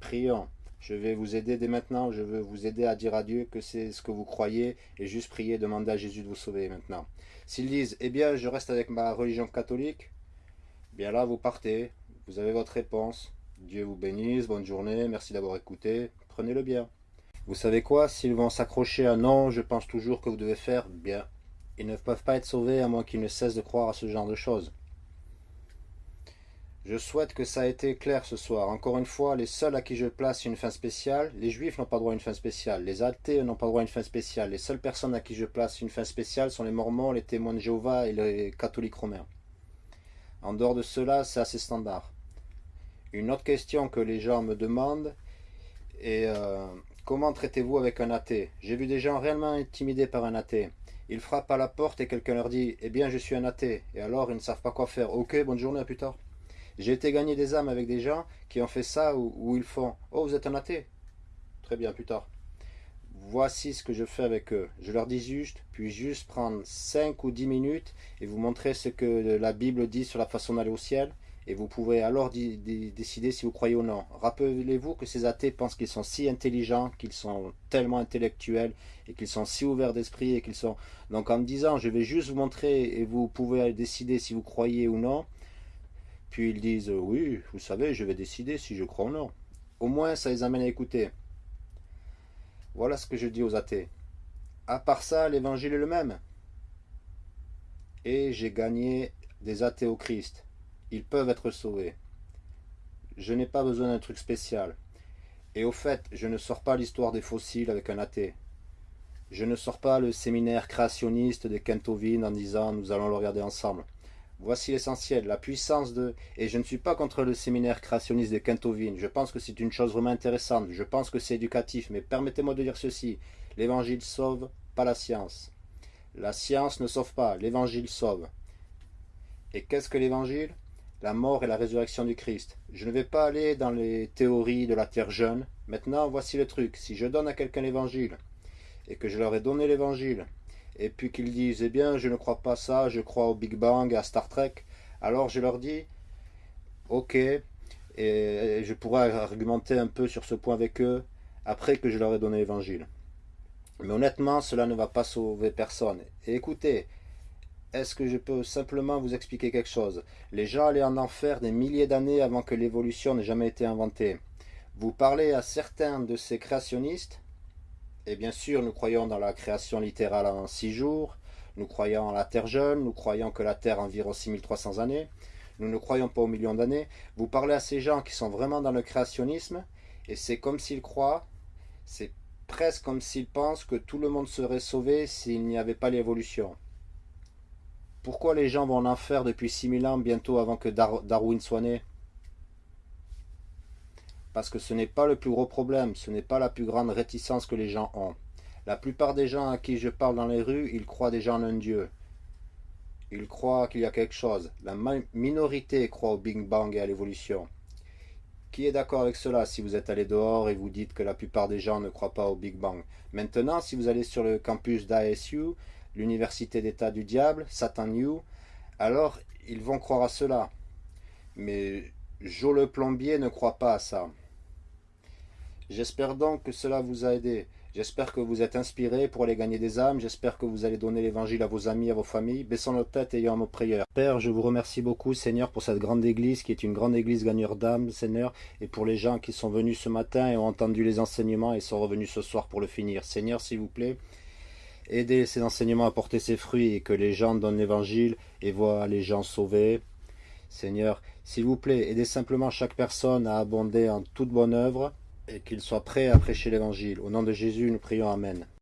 Prions. Je vais vous aider dès maintenant, je veux vous aider à dire à Dieu que c'est ce que vous croyez et juste prier, demander à Jésus de vous sauver maintenant. S'ils disent, eh bien, je reste avec ma religion catholique, bien là, vous partez, vous avez votre réponse. Dieu vous bénisse, bonne journée, merci d'avoir écouté, prenez-le bien. Vous savez quoi, s'ils vont s'accrocher à non, je pense toujours que vous devez faire, bien. Ils ne peuvent pas être sauvés à moins qu'ils ne cessent de croire à ce genre de choses. Je souhaite que ça a été clair ce soir. Encore une fois, les seuls à qui je place une fin spéciale, les juifs n'ont pas droit à une fin spéciale, les athées n'ont pas droit à une fin spéciale. Les seules personnes à qui je place une fin spéciale sont les mormons, les témoins de Jéhovah et les catholiques romains. En dehors de cela, c'est assez standard. Une autre question que les gens me demandent est euh, comment traitez-vous avec un athée? J'ai vu des gens réellement intimidés par un athée. Ils frappent à la porte et quelqu'un leur dit « Eh bien, je suis un athée ». Et alors, ils ne savent pas quoi faire. « Ok, bonne journée, à plus tard ». J'ai été gagner des âmes avec des gens qui ont fait ça où, ils font « Oh, vous êtes un athée ?» Très bien, plus tard. Voici ce que je fais avec eux. Je leur dis juste, puis juste prendre 5 ou 10 minutes et vous montrer ce que la Bible dit sur la façon d'aller au ciel. Et vous pouvez alors décider si vous croyez ou non. Rappelez-vous que ces athées pensent qu'ils sont si intelligents, qu'ils sont tellement intellectuels, et qu'ils sont si ouverts d'esprit, et qu'ils sont... Donc en me disant, je vais juste vous montrer, et vous pouvez décider si vous croyez ou non, puis ils disent euh, oui, vous savez, je vais décider si je crois ou non. Au moins, ça les amène à écouter. Voilà ce que je dis aux athées. À part ça, l'évangile est le même. Et j'ai gagné des athées au Christ. Ils peuvent être sauvés. Je n'ai pas besoin d'un truc spécial. Et au fait, je ne sors pas l'histoire des fossiles avec un athée. Je ne sors pas le séminaire créationniste de Kentovin en disant nous allons le regarder ensemble. Voici l'essentiel, la puissance de... Et je ne suis pas contre le séminaire créationniste de Kentovin. Je pense que c'est une chose vraiment intéressante. Je pense que c'est éducatif. Mais permettez-moi de dire ceci. L'évangile sauve, pas la science. La science ne sauve pas. L'évangile sauve. Et qu'est-ce que l'évangile? La mort et la résurrection du Christ. Je ne vais pas aller dans les théories de la terre jeune. Maintenant, voici le truc. Si je donne à quelqu'un l'évangile, et que je leur ai donné l'évangile, et puis qu'ils disent, eh bien, je ne crois pas ça, je crois au Big Bang, à Star Trek, alors je leur dis, ok, et je pourrais argumenter un peu sur ce point avec eux, après que je leur ai donné l'évangile. Mais honnêtement, cela ne va pas sauver personne. Et écoutez, est-ce que je peux simplement vous expliquer quelque chose? Les gens allaient en enfer des milliers d'années avant que l'évolution n'ait jamais été inventée. Vous parlez à certains de ces créationnistes, et bien sûr, nous croyons dans la création littérale en six jours, nous croyons en la Terre jeune, nous croyons que la Terre a environ 6300 années, nous ne croyons pas aux millions d'années. Vous parlez à ces gens qui sont vraiment dans le créationnisme, et c'est comme s'ils croient, c'est presque comme s'ils pensent que tout le monde serait sauvé s'il n'y avait pas l'évolution. Pourquoi les gens vont en enfer depuis 6000 ans, bientôt avant que Darwin soit né? Parce que ce n'est pas le plus gros problème, ce n'est pas la plus grande réticence que les gens ont. La plupart des gens à qui je parle dans les rues, ils croient déjà en un Dieu. Ils croient qu'il y a quelque chose. La minorité croit au Big Bang et à l'évolution. Qui est d'accord avec cela si vous êtes allé dehors et vous dites que la plupart des gens ne croient pas au Big Bang? Maintenant, si vous allez sur le campus d'ASU, l'université d'État du diable, Satan U, alors ils vont croire à cela. Mais Joe le plombier ne croit pas à ça. J'espère donc que cela vous a aidé. J'espère que vous êtes inspirés pour aller gagner des âmes. J'espère que vous allez donner l'évangile à vos amis, à vos familles. Baissons nos têtes ayant nos prières. Père, je vous remercie beaucoup, Seigneur, pour cette grande église qui est une grande église gagneur d'âmes, Seigneur, et pour les gens qui sont venus ce matin et ont entendu les enseignements et sont revenus ce soir pour le finir. Seigneur, s'il vous plaît, aidez ces enseignements à porter ses fruits et que les gens donnent l'évangile et voient les gens sauvés. Seigneur, s'il vous plaît, aidez simplement chaque personne à abonder en toute bonne œuvre, et qu'il soit prêt à prêcher l'Évangile. Au nom de Jésus, nous prions Amen.